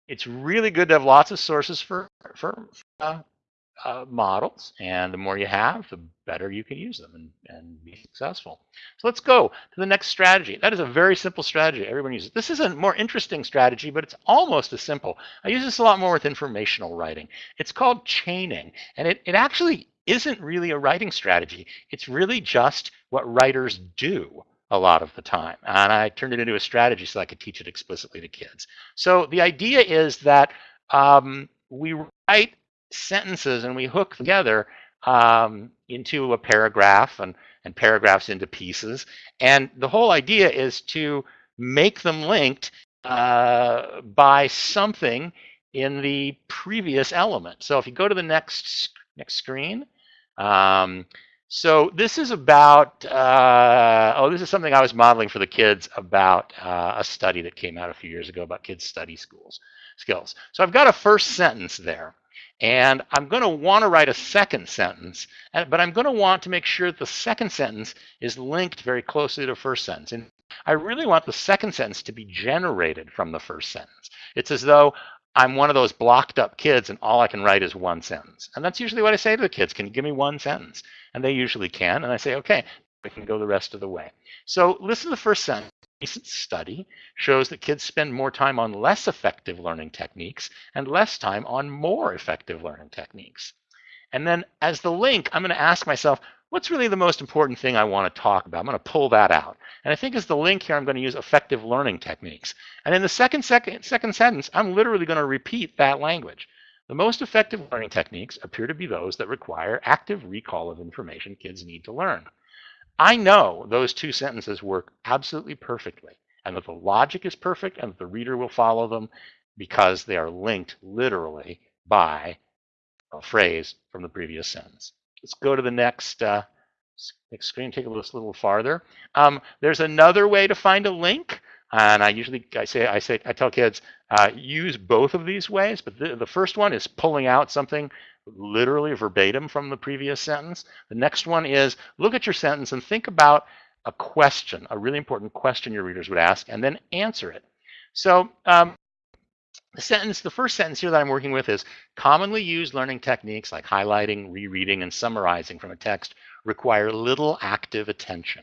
it's really good to have lots of sources for, for uh, uh, models. And the more you have, the better you can use them and, and be successful. So let's go to the next strategy. That is a very simple strategy. Everyone uses. it. This is a more interesting strategy, but it's almost as simple. I use this a lot more with informational writing. It's called chaining. And it, it actually isn't really a writing strategy. It's really just what writers do a lot of the time. And I turned it into a strategy so I could teach it explicitly to kids. So the idea is that um, we write sentences and we hook together um, into a paragraph and, and paragraphs into pieces. And the whole idea is to make them linked uh, by something in the previous element. So if you go to the next next screen, um, so this is about, uh, oh, this is something I was modeling for the kids about uh, a study that came out a few years ago about kids study schools skills. So I've got a first sentence there. And I'm going to want to write a second sentence, but I'm going to want to make sure that the second sentence is linked very closely to the first sentence. And I really want the second sentence to be generated from the first sentence. It's as though I'm one of those blocked up kids and all I can write is one sentence. And that's usually what I say to the kids, can you give me one sentence? And they usually can. And I say, okay, we can go the rest of the way. So listen to the first sentence recent study shows that kids spend more time on less effective learning techniques and less time on more effective learning techniques. And then as the link, I'm going to ask myself, what's really the most important thing I want to talk about? I'm going to pull that out. And I think as the link here, I'm going to use effective learning techniques. And in the second, second, second sentence, I'm literally going to repeat that language. The most effective learning techniques appear to be those that require active recall of information kids need to learn. I know those two sentences work absolutely perfectly and that the logic is perfect and that the reader will follow them because they are linked literally by a phrase from the previous sentence. Let's go to the next, uh, next screen, take a little, little farther. Um, there's another way to find a link. And I usually I say I say I tell kids uh, use both of these ways, but the, the first one is pulling out something literally verbatim from the previous sentence. The next one is look at your sentence and think about a question, a really important question your readers would ask, and then answer it. So um, the sentence, the first sentence here that I'm working with is commonly used learning techniques like highlighting, rereading, and summarizing from a text require little active attention.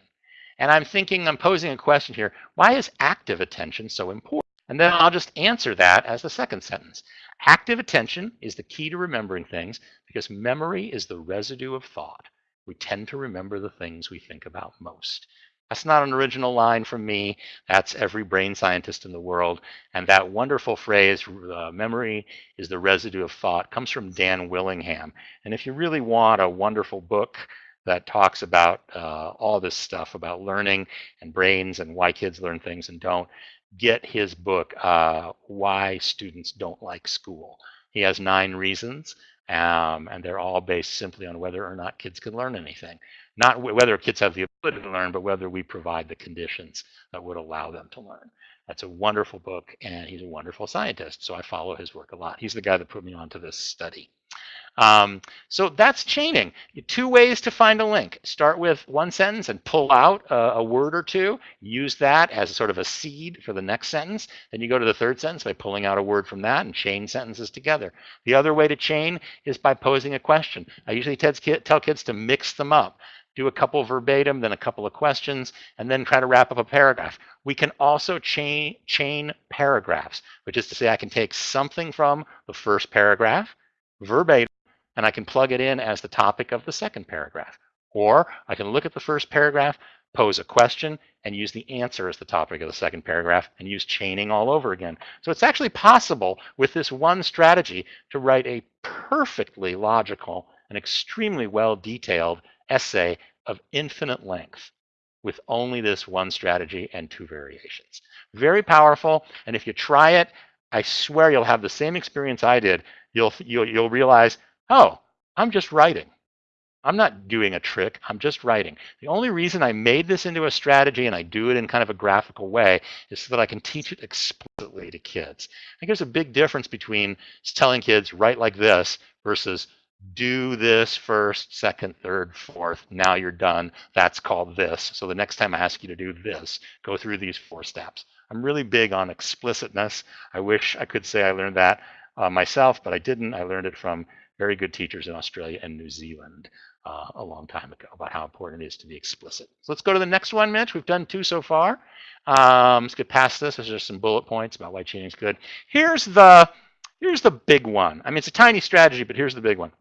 And I'm thinking, I'm posing a question here, why is active attention so important? And then I'll just answer that as the second sentence. Active attention is the key to remembering things because memory is the residue of thought. We tend to remember the things we think about most. That's not an original line from me. That's every brain scientist in the world. And that wonderful phrase, uh, memory is the residue of thought, comes from Dan Willingham. And if you really want a wonderful book that talks about uh, all this stuff about learning and brains and why kids learn things and don't, get his book, uh, Why Students Don't Like School. He has nine reasons, um, and they're all based simply on whether or not kids can learn anything. Not whether kids have the ability to learn, but whether we provide the conditions that would allow them to learn. That's a wonderful book, and he's a wonderful scientist, so I follow his work a lot. He's the guy that put me onto this study. Um, so that's chaining. Two ways to find a link. Start with one sentence and pull out a, a, word or two. Use that as sort of a seed for the next sentence. Then you go to the third sentence by pulling out a word from that and chain sentences together. The other way to chain is by posing a question. I usually tell kids to mix them up. Do a couple verbatim, then a couple of questions, and then try to wrap up a paragraph. We can also chain, chain paragraphs, which is to say I can take something from the first paragraph, verbatim and I can plug it in as the topic of the second paragraph. Or I can look at the first paragraph, pose a question, and use the answer as the topic of the second paragraph and use chaining all over again. So it's actually possible with this one strategy to write a perfectly logical and extremely well detailed essay of infinite length with only this one strategy and two variations. Very powerful. And if you try it, I swear you'll have the same experience I did. You'll, you'll, you'll realize, oh, I'm just writing. I'm not doing a trick, I'm just writing. The only reason I made this into a strategy and I do it in kind of a graphical way is so that I can teach it explicitly to kids. I think there's a big difference between telling kids write like this versus do this first, second, third, fourth, now you're done. That's called this. So the next time I ask you to do this, go through these four steps. I'm really big on explicitness. I wish I could say I learned that uh, myself, but I didn't. I learned it from very good teachers in Australia and New Zealand uh, a long time ago about how important it is to be explicit. So let's go to the next one, Mitch. We've done two so far. Um, let's get past this. There's just some bullet points about why chaining is good. Here's the here's the big one. I mean, it's a tiny strategy, but here's the big one.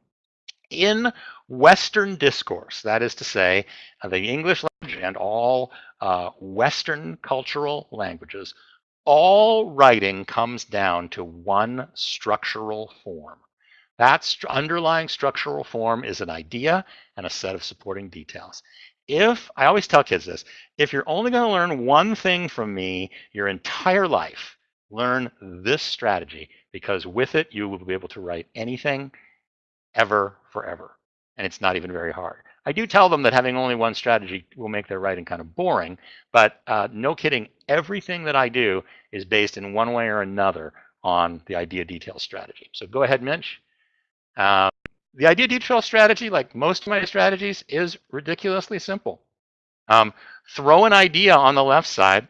In Western discourse, that is to say, the English language and all uh, Western cultural languages, all writing comes down to one structural form. That st underlying structural form is an idea and a set of supporting details. If, I always tell kids this, if you're only going to learn one thing from me your entire life, learn this strategy because with it you will be able to write anything ever forever. And it's not even very hard. I do tell them that having only one strategy will make their writing kind of boring, but uh, no kidding, everything that I do is based in one way or another on the idea detail strategy. So go ahead, Mitch. Um, the idea detail strategy, like most of my strategies, is ridiculously simple. Um, throw an idea on the left side,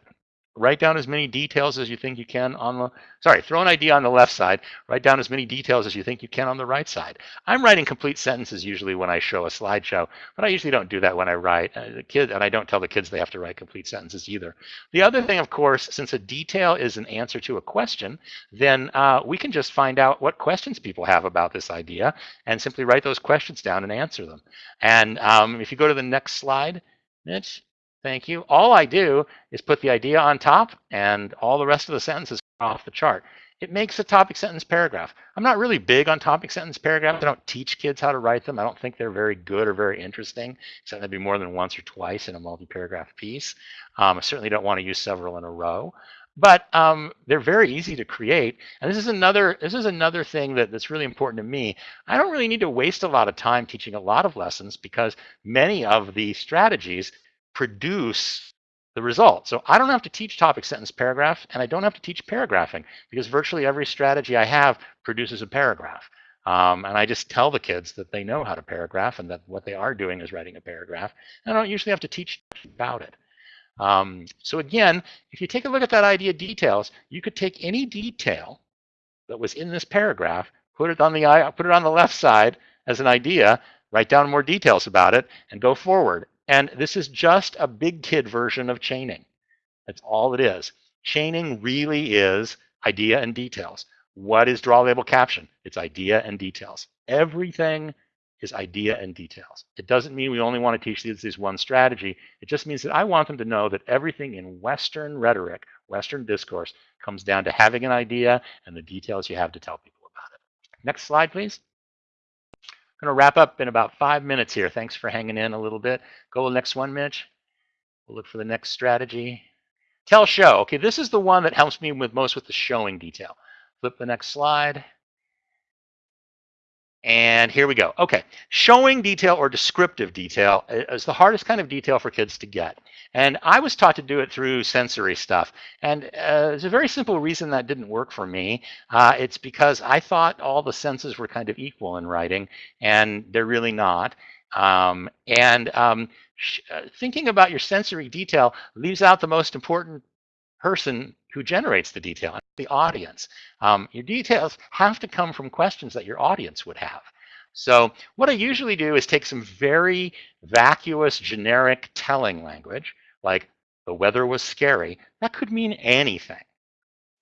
write down as many details as you think you can on the, sorry, throw an idea on the left side, write down as many details as you think you can on the right side. I'm writing complete sentences usually when I show a slideshow, but I usually don't do that when I write. Uh, the kid, and I don't tell the kids they have to write complete sentences either. The other thing, of course, since a detail is an answer to a question, then uh, we can just find out what questions people have about this idea and simply write those questions down and answer them. And um, if you go to the next slide, Mitch, Thank you. All I do is put the idea on top and all the rest of the sentences off the chart. It makes a topic sentence paragraph. I'm not really big on topic sentence paragraphs. I don't teach kids how to write them. I don't think they're very good or very interesting, except maybe more than once or twice in a multi-paragraph piece. Um, I certainly don't want to use several in a row but um, they're very easy to create. And this is another this is another thing that, that's really important to me. I don't really need to waste a lot of time teaching a lot of lessons because many of the strategies produce the result. So I don't have to teach topic sentence paragraph, and I don't have to teach paragraphing because virtually every strategy I have produces a paragraph. Um, and I just tell the kids that they know how to paragraph and that what they are doing is writing a paragraph. And I don't usually have to teach about it. Um, so again, if you take a look at that idea details, you could take any detail that was in this paragraph, put it on the put it on the left side as an idea, write down more details about it, and go forward. And this is just a big kid version of chaining. That's all it is. Chaining really is idea and details. What is draw label caption? It's idea and details. Everything is idea and details. It doesn't mean we only want to teach these this one strategy. It just means that I want them to know that everything in Western rhetoric, Western discourse, comes down to having an idea and the details you have to tell people about it. Next slide, please going to wrap up in about five minutes here. Thanks for hanging in a little bit. Go next one, Mitch. We'll look for the next strategy. Tell show. Okay, this is the one that helps me with most with the showing detail. Flip the next slide. And here we go. Okay, showing detail or descriptive detail is the hardest kind of detail for kids to get. And I was taught to do it through sensory stuff. And uh, there's a very simple reason that didn't work for me. Uh, it's because I thought all the senses were kind of equal in writing, and they're really not. Um, and um, uh, thinking about your sensory detail leaves out the most important person who generates the detail, the audience. Um, your details have to come from questions that your audience would have. So what I usually do is take some very vacuous, generic telling language, like the weather was scary. That could mean anything.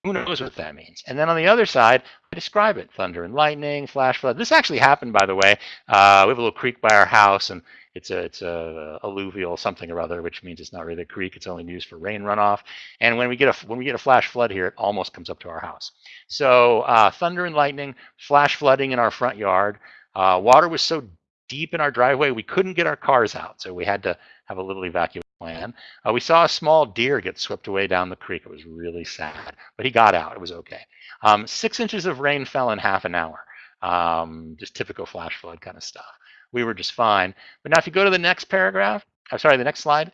Who knows what that means? And then on the other side, I describe it: thunder and lightning, flash flood. This actually happened, by the way. Uh, we have a little creek by our house, and it's a it's a alluvial something or other, which means it's not really a creek. It's only used for rain runoff. And when we get a when we get a flash flood here, it almost comes up to our house. So uh, thunder and lightning, flash flooding in our front yard. Uh, water was so deep in our driveway we couldn't get our cars out, so we had to have a little evacuation plan. Uh, we saw a small deer get swept away down the creek. It was really sad, but he got out. It was okay. Um, six inches of rain fell in half an hour. Um, just typical flash flood kind of stuff. We were just fine. But now if you go to the next paragraph, I'm sorry, the next slide.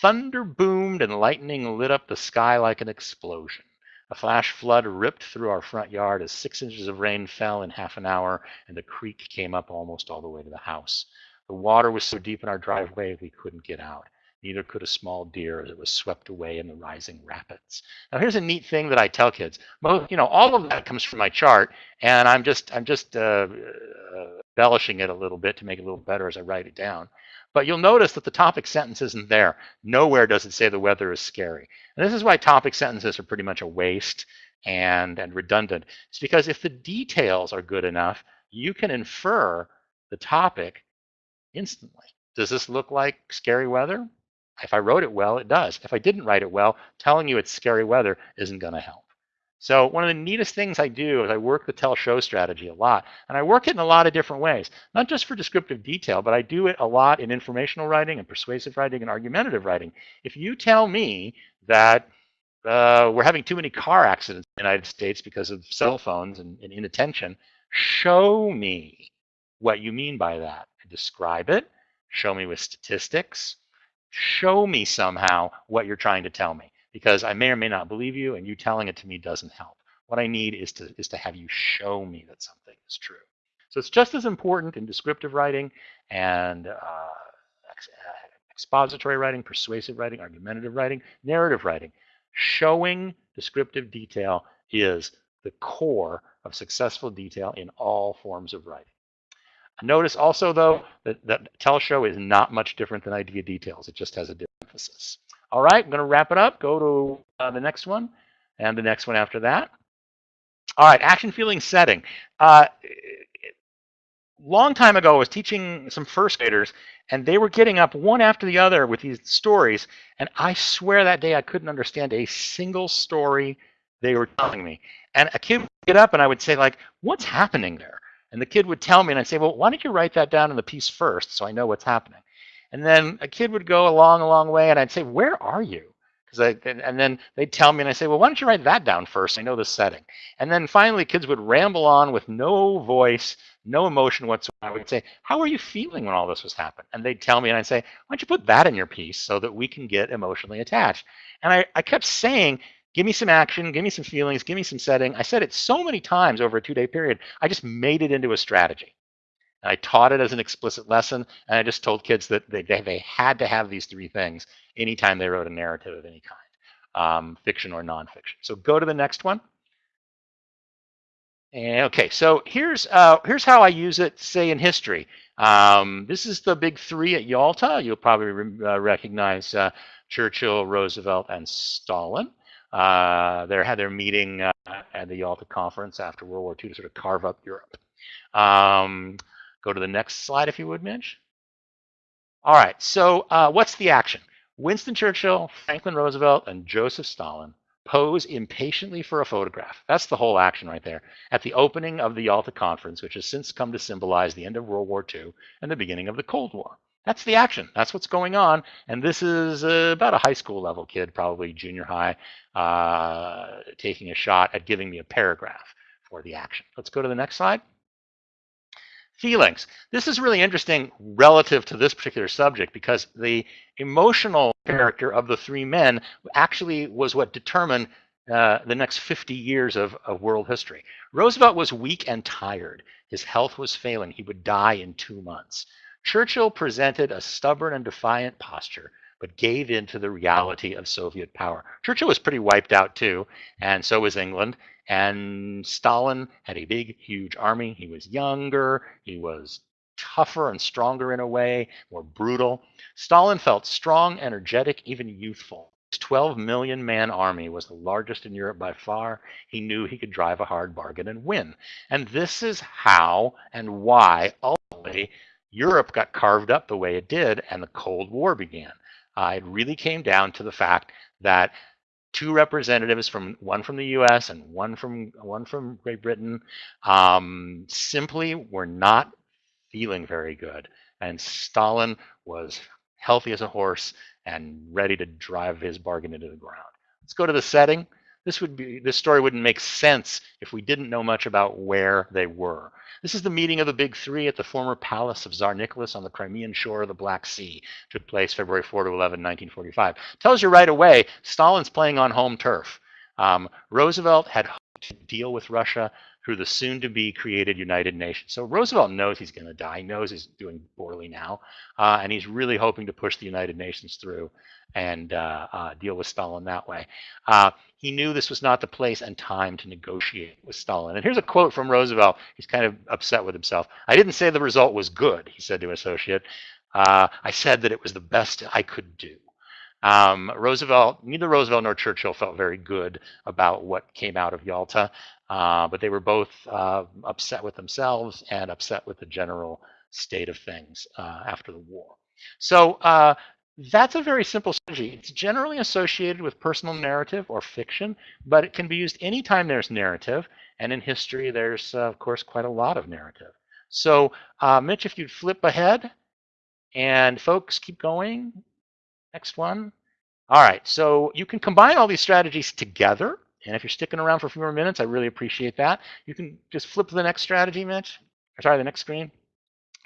Thunder boomed and lightning lit up the sky like an explosion. A flash flood ripped through our front yard as six inches of rain fell in half an hour and the creek came up almost all the way to the house. The water was so deep in our driveway we couldn't get out. Neither could a small deer as it was swept away in the rising rapids. Now here's a neat thing that I tell kids. Most, you know, all of that comes from my chart, and I'm just I'm just uh, embellishing it a little bit to make it a little better as I write it down. But you'll notice that the topic sentence isn't there. Nowhere does it say the weather is scary. And this is why topic sentences are pretty much a waste and, and redundant. It's because if the details are good enough, you can infer the topic instantly. Does this look like scary weather? If I wrote it well, it does. If I didn't write it well, telling you it's scary weather isn't going to help. So one of the neatest things I do is I work the tell show strategy a lot. And I work it in a lot of different ways, not just for descriptive detail, but I do it a lot in informational writing and persuasive writing and argumentative writing. If you tell me that uh, we're having too many car accidents in the United States because of cell phones and, and inattention, show me what you mean by that. Describe it, show me with statistics, show me somehow what you're trying to tell me because I may or may not believe you and you telling it to me doesn't help. What I need is to, is to have you show me that something is true. So it's just as important in descriptive writing and uh, expository writing, persuasive writing, argumentative writing, narrative writing. Showing descriptive detail is the core of successful detail in all forms of writing. Notice also, though, that, that tell show is not much different than idea details. It just has a different emphasis. All right, I'm going to wrap it up. Go to uh, the next one and the next one after that. All right, action, feeling, setting. Uh, long time ago, I was teaching some first graders, and they were getting up one after the other with these stories. And I swear that day I couldn't understand a single story they were telling me. And a kid would get up, and I would say, like, what's happening there? And the kid would tell me, and I'd say, well, why don't you write that down in the piece first so I know what's happening? And then a kid would go a long, a long way, and I'd say, where are you? Because I, and then they'd tell me, and I say, well, why don't you write that down first? I know the setting. And then finally, kids would ramble on with no voice, no emotion whatsoever. I would say, how are you feeling when all this was happening? And they'd tell me, and I'd say, why don't you put that in your piece so that we can get emotionally attached? And I, I kept saying, give me some action, give me some feelings, give me some setting. I said it so many times over a two day period, I just made it into a strategy. And I taught it as an explicit lesson, and I just told kids that they, they had to have these three things anytime they wrote a narrative of any kind, um, fiction or nonfiction. So go to the next one. And, okay, so here's uh, here's how I use it, say in history. Um, this is the big three at Yalta. You'll probably re uh, recognize uh, Churchill, Roosevelt, and Stalin. Uh, they had their meeting uh, at the Yalta Conference after World War II to sort of carve up Europe. Um, go to the next slide, if you would, Mitch. All right, so uh, what's the action? Winston Churchill, Franklin Roosevelt, and Joseph Stalin pose impatiently for a photograph. That's the whole action right there. At the opening of the Yalta Conference, which has since come to symbolize the end of World War II and the beginning of the Cold War. That's the action. That's what's going on. And this is uh, about a high school level kid, probably junior high, uh, taking a shot at giving me a paragraph for the action. Let's go to the next slide. Feelings. This is really interesting relative to this particular subject because the emotional character of the three men actually was what determined uh, the next 50 years of, of world history. Roosevelt was weak and tired. His health was failing. He would die in two months. Churchill presented a stubborn and defiant posture, but gave in to the reality of Soviet power. Churchill was pretty wiped out too, and so was England. And Stalin had a big, huge army. He was younger, he was tougher and stronger in a way, more brutal. Stalin felt strong, energetic, even youthful. His 12 million man army was the largest in Europe by far. He knew he could drive a hard bargain and win. And this is how and why ultimately Europe got carved up the way it did and the Cold War began. Uh, it really came down to the fact that two representatives from one from the U.S. and one from one from Great Britain um, simply were not feeling very good, and Stalin was healthy as a horse and ready to drive his bargain into the ground. Let's go to the setting. This would be this story wouldn't make sense if we didn't know much about where they were. This is the meeting of the big three at the former palace of Tsar Nicholas on the Crimean shore of the Black Sea. Took place February 4 to 11, 1945. Tells you right away Stalin's playing on home turf. Um, Roosevelt had hoped to deal with Russia through the soon to be created United Nations. So Roosevelt knows he's going to die, knows he's doing poorly now, uh, and he's really hoping to push the United Nations through and uh, uh, deal with Stalin that way. He knew this was not the place and time to negotiate with Stalin. And here's a quote from Roosevelt. He's kind of upset with himself. I didn't say the result was good, he said to an associate. Uh, I said that it was the best I could do. Um, Roosevelt, neither Roosevelt nor Churchill felt very good about what came out of Yalta, uh, but they were both uh, upset with themselves and upset with the general state of things uh, after the war. So uh, that's a very simple strategy. It's generally associated with personal narrative or fiction, but it can be used anytime there's narrative. And in history, there's, uh, of course, quite a lot of narrative. So, uh, Mitch, if you'd flip ahead, and folks, keep going. Next one. All right, so you can combine all these strategies together. And if you're sticking around for a few more minutes, I really appreciate that. You can just flip to the next strategy, Mitch. Or sorry, the next screen.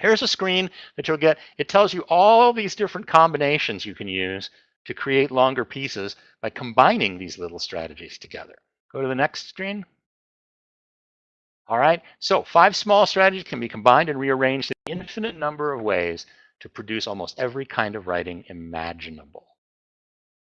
Here's a screen that you'll get. It tells you all these different combinations you can use to create longer pieces by combining these little strategies together. Go to the next screen. All right, so five small strategies can be combined and rearranged in an infinite number of ways to produce almost every kind of writing imaginable.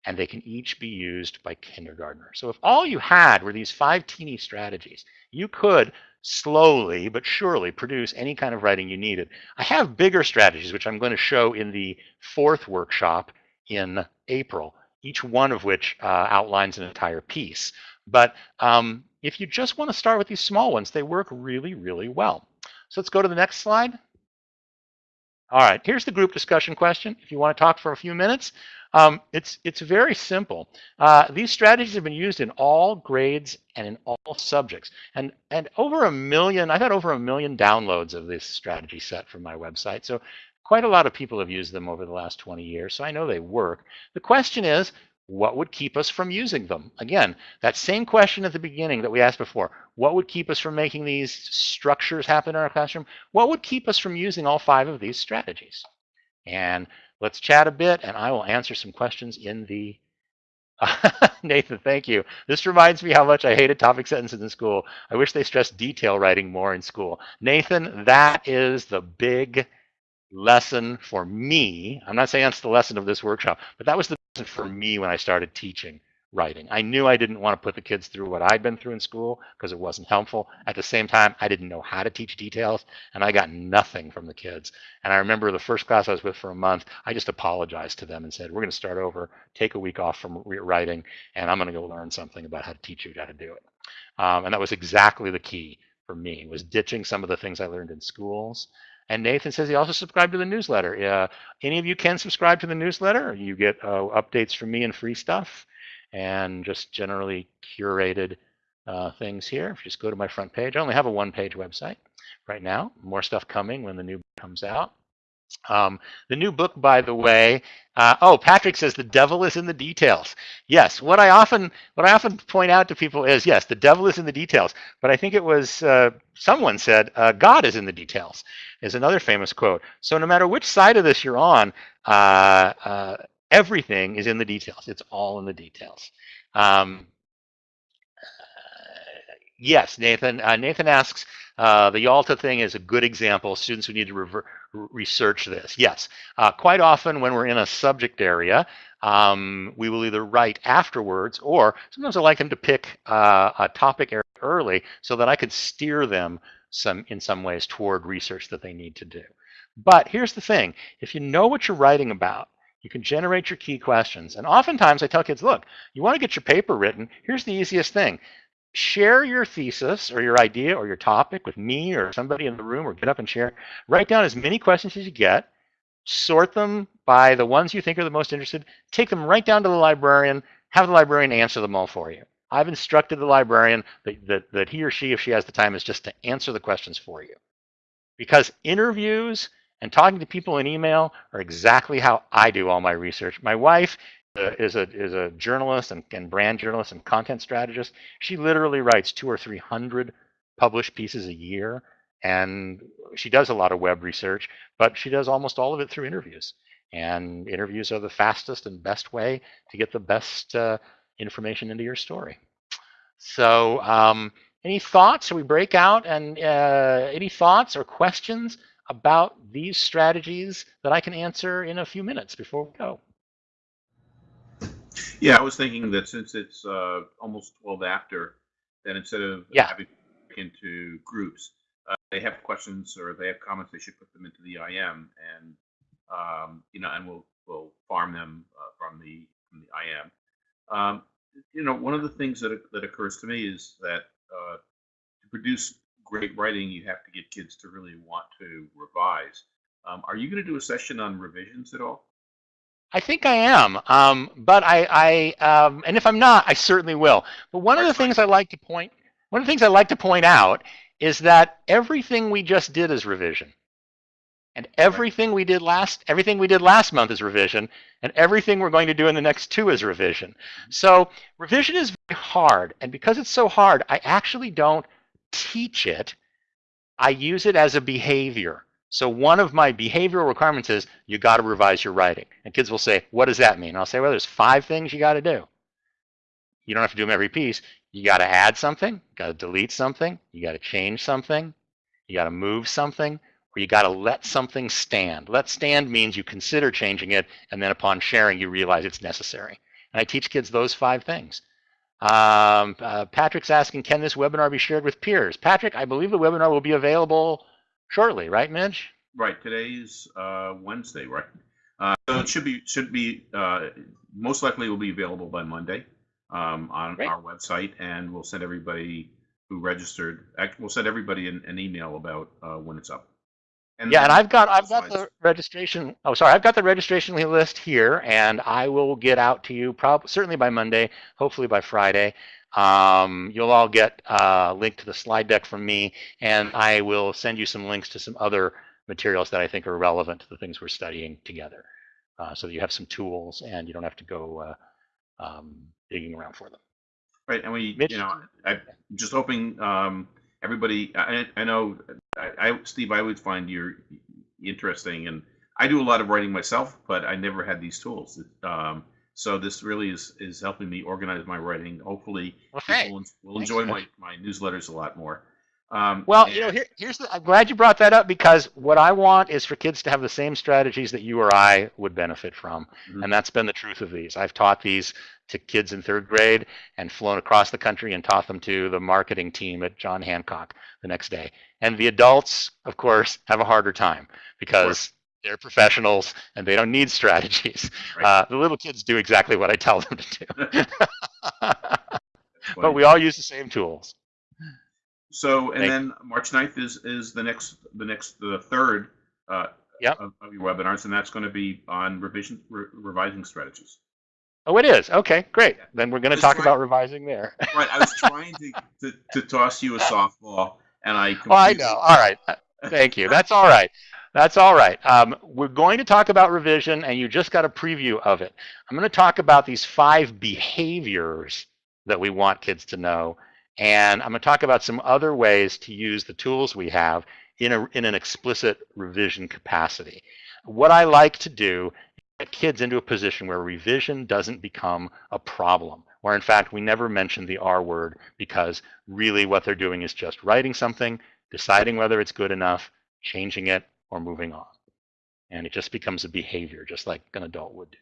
And they can each be used by kindergartners. So if all you had were these five teeny strategies, you could slowly but surely produce any kind of writing you needed. I have bigger strategies, which I'm going to show in the fourth workshop in April, each one of which uh, outlines an entire piece. But um, if you just want to start with these small ones, they work really, really well. So let's go to the next slide. All right, here's the group discussion question. If you want to talk for a few minutes, um, it's it's very simple. Uh, these strategies have been used in all grades and in all subjects, and and over a million. I've had over a million downloads of this strategy set from my website. So quite a lot of people have used them over the last 20 years. So I know they work. The question is, what would keep us from using them? Again, that same question at the beginning that we asked before. What would keep us from making these structures happen in our classroom? What would keep us from using all five of these strategies? And let's chat a bit, and I will answer some questions in the *laughs* Nathan, thank you. This reminds me how much I hated topic sentences in school. I wish they stressed detail writing more in school. Nathan, that is the big lesson for me. I'm not saying that's the lesson of this workshop, but that was the lesson for me when I started teaching writing. I knew I didn't want to put the kids through what I'd been through in school because it wasn't helpful. At the same time, I didn't know how to teach details and I got nothing from the kids. And I remember the first class I was with for a month, I just apologized to them and said, we're going to start over, take a week off from writing, and I'm going to go learn something about how to teach you how to do it. Um, and that was exactly the key for me, was ditching some of the things I learned in schools and Nathan says he also subscribed to the newsletter. Uh, any of you can subscribe to the newsletter. You get uh, updates from me and free stuff and just generally curated uh, things here. If you just go to my front page, I only have a one-page website right now. More stuff coming when the new book comes out. Um, the new book, by the way, uh, oh, Patrick says the devil is in the details. Yes, what I often what I often point out to people is yes, the devil is in the details. But I think it was uh, someone said uh, God is in the details. Is another famous quote. So no matter which side of this you're on, uh, uh, everything is in the details. It's all in the details. Um, yes, Nathan. Uh, Nathan asks, uh, the Yalta thing is a good example. Students who need to research this. Yes, uh, quite often when we're in a subject area, um, we will either write afterwards or sometimes I like them to pick uh, a topic early so that I could steer them some in some ways toward research that they need to do. But here's the thing, if you know what you're writing about, You can generate your key questions. And oftentimes I tell kids, look, you want to get your paper written, here's the easiest thing. Share your thesis or your idea or your topic with me or somebody in the room or get up and share. Write down as many questions as you get, sort them by the ones you think are the most interested, take them right down to the librarian, have the librarian answer them all for you. I've instructed the librarian that, that, that he or she, if she has the time, is just to answer the questions for you. Because interviews and talking to people in email are exactly how I do all my research. My wife uh, is a is a journalist and, and brand journalist and content strategist. She literally writes two or three hundred published pieces a year, and she does a lot of web research, but she does almost all of it through interviews. And interviews are the fastest and best way to get the best uh, information into your story. So, um, any thoughts? Should we break out? And uh, any thoughts or questions about these strategies that I can answer in a few minutes before we go? Yeah, I was thinking that since it's uh, almost 12 after, that instead of Yeah. having into groups, uh, they have questions or they have comments, they should put them into the IM and, um, you know, and we'll, we'll farm them uh, from the, from the IM. Um, you know, one of the things that, that occurs to me is that uh, to produce great writing, you have to get kids to really want to revise. Um, are you going to do a session on revisions at all? I think I am, um, but I, I um, and if I'm not, I certainly will. But one of the fine. things I like to point, one of the things I like to point out is that everything we just did is revision, and everything we did last, everything we did last month is revision, and everything we're going to do in the next two is revision. So revision is very hard, and because it's so hard, I actually don't teach it. I use it as a behavior. So one of my behavioral requirements is you got to revise your writing. And kids will say, what does that mean? I'll say, well, there's five things you got to do. You don't have to do them every piece. You got to add something, you got to delete something, you got to change something, you got to move something, or you got to let something stand. Let stand means you consider changing it, and then upon sharing, you realize it's necessary. And I teach kids those five things. Um, uh, Patrick's asking, can this webinar be shared with peers? Patrick, I believe the webinar will be available shortly, right, Mitch? Right, today's uh, Wednesday, right? Uh, so it should be should be uh, most likely will be available by Monday um, on Great. our website, and we'll send everybody who registered. We'll send everybody an, an email about uh, when it's up. Yeah, and I've got I've got the registration. Oh, sorry, I've got the registration list here, and I will get out to you probably certainly by Monday, hopefully by Friday. Um, you'll all get a link to the slide deck from me, and I will send you some links to some other materials that I think are relevant to the things we're studying together, uh, so that you have some tools and you don't have to go uh, um, digging around for them. Right, and we, Mitch? you know, I'm just hoping um, everybody. I, I know, I, I, Steve, I always find you're interesting, and I do a lot of writing myself, but I never had these tools. Um, so this really is is helping me organize my writing. Hopefully, Well, people will, will Thanks, enjoy my, my newsletters a lot more. Um, Well, you know, here, here's the. I'm glad you brought that up because what I want is for kids to have the same strategies that you or I would benefit from, Mhm. and that's been the truth of these. I've taught these to kids in third grade and flown across the country and taught them to the marketing team at John Hancock the next day. And the adults, of course, have a harder time because they're professionals and they don't need strategies. *laughs* Right. Uh, the little kids do exactly what I tell them to do. *laughs* *laughs* But we all use the same tools. So, and Thank- then March 9th is, is the next, the next, the third uh, Yep. of, of your webinars, and that's going to be on revision, re- revising strategies. Oh, it is. Okay, great. Then we're going to talk try- about revising there. *laughs* Right, I was trying to, to, to toss you a softball, and I. Oh, I completely- know. All right. Uh, Thank you. That's all right. That's all right. Um, we're going to talk about revision, and you just got a preview of it. I'm going to talk about these five behaviors that we want kids to know, and I'm going to talk about some other ways to use the tools we have in, a, in an explicit revision capacity. What I like to do is get kids into a position where revision doesn't become a problem, where in fact we never mention the R word because really what they're doing is just writing something, deciding whether it's good enough, changing it, or moving on. And it just becomes a behavior, just like an adult would do.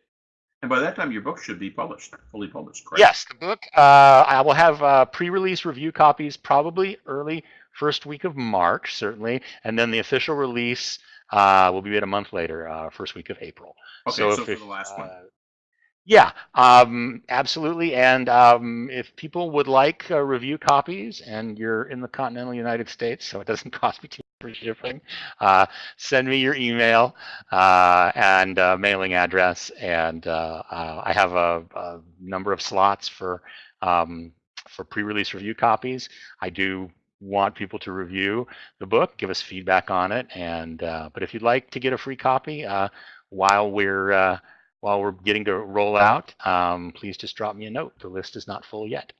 And by that time, your book should be published, fully published, correct? Yes, the book, uh, I will have uh, pre-release review copies probably early first week of March, certainly, and then the official release uh, will be at a month later, uh, first week of April. Okay, so, if for the last one. Yeah, um, absolutely. And um, if people would like uh, review copies and you're in the continental United States, so it doesn't *laughs* cost me too much for shipping, uh, send me your email uh, and mailing address. And uh, uh, I have a, a number of slots for um, for pre-release review copies. I do want people to review the book, give us feedback on it. And uh, but if you'd like to get a free copy while we're while we're getting to roll out, um, please just drop me a note. The list is not full yet.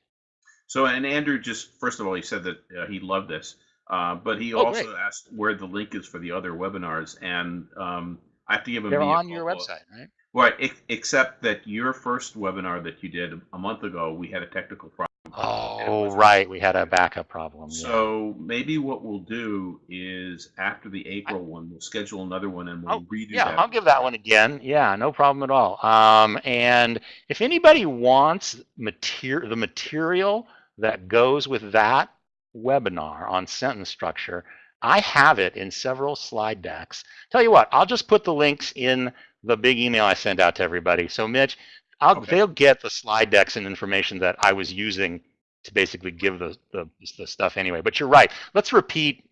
So, and Andrew just first of all, he said that uh, he loved this, uh, but he Oh, also great. asked where the link is for the other webinars, and um, I have to give him. They're the on your website, right? Right, except that your first webinar that you did a month ago, we had a technical problem. Oh, right. We had a backup problem. yeah. So maybe what we'll do is after the April one, we'll schedule another one and we'll Oh, redo Yeah, that. I'll give that one again. Yeah, no problem at all. Um, and if anybody wants material, the material that goes with that webinar on sentence structure, I have it in several slide decks. Tell you what, I'll just put the links in the big email I send out to everybody. So Mitch, I'll, Okay. they'll get the slide decks and information that I was using to basically give the, the, the stuff anyway. But you're right. Let's repeat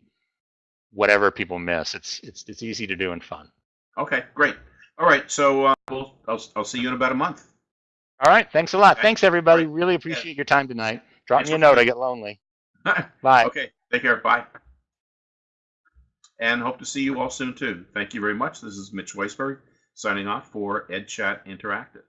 whatever people miss. It's, it's, it's easy to do and fun. Okay, great. All right, so uh, we'll, I'll, I'll see you in about a month. All right. Thanks a lot. Okay, Thanks, everybody. Really appreciate your time tonight. Drop Yes, me a note. I get lonely. *laughs* Bye. okay, take care. Bye. And hope to see you all soon too. Thank you very much. This is Mitch Weisberg signing off for EdChat Interactive.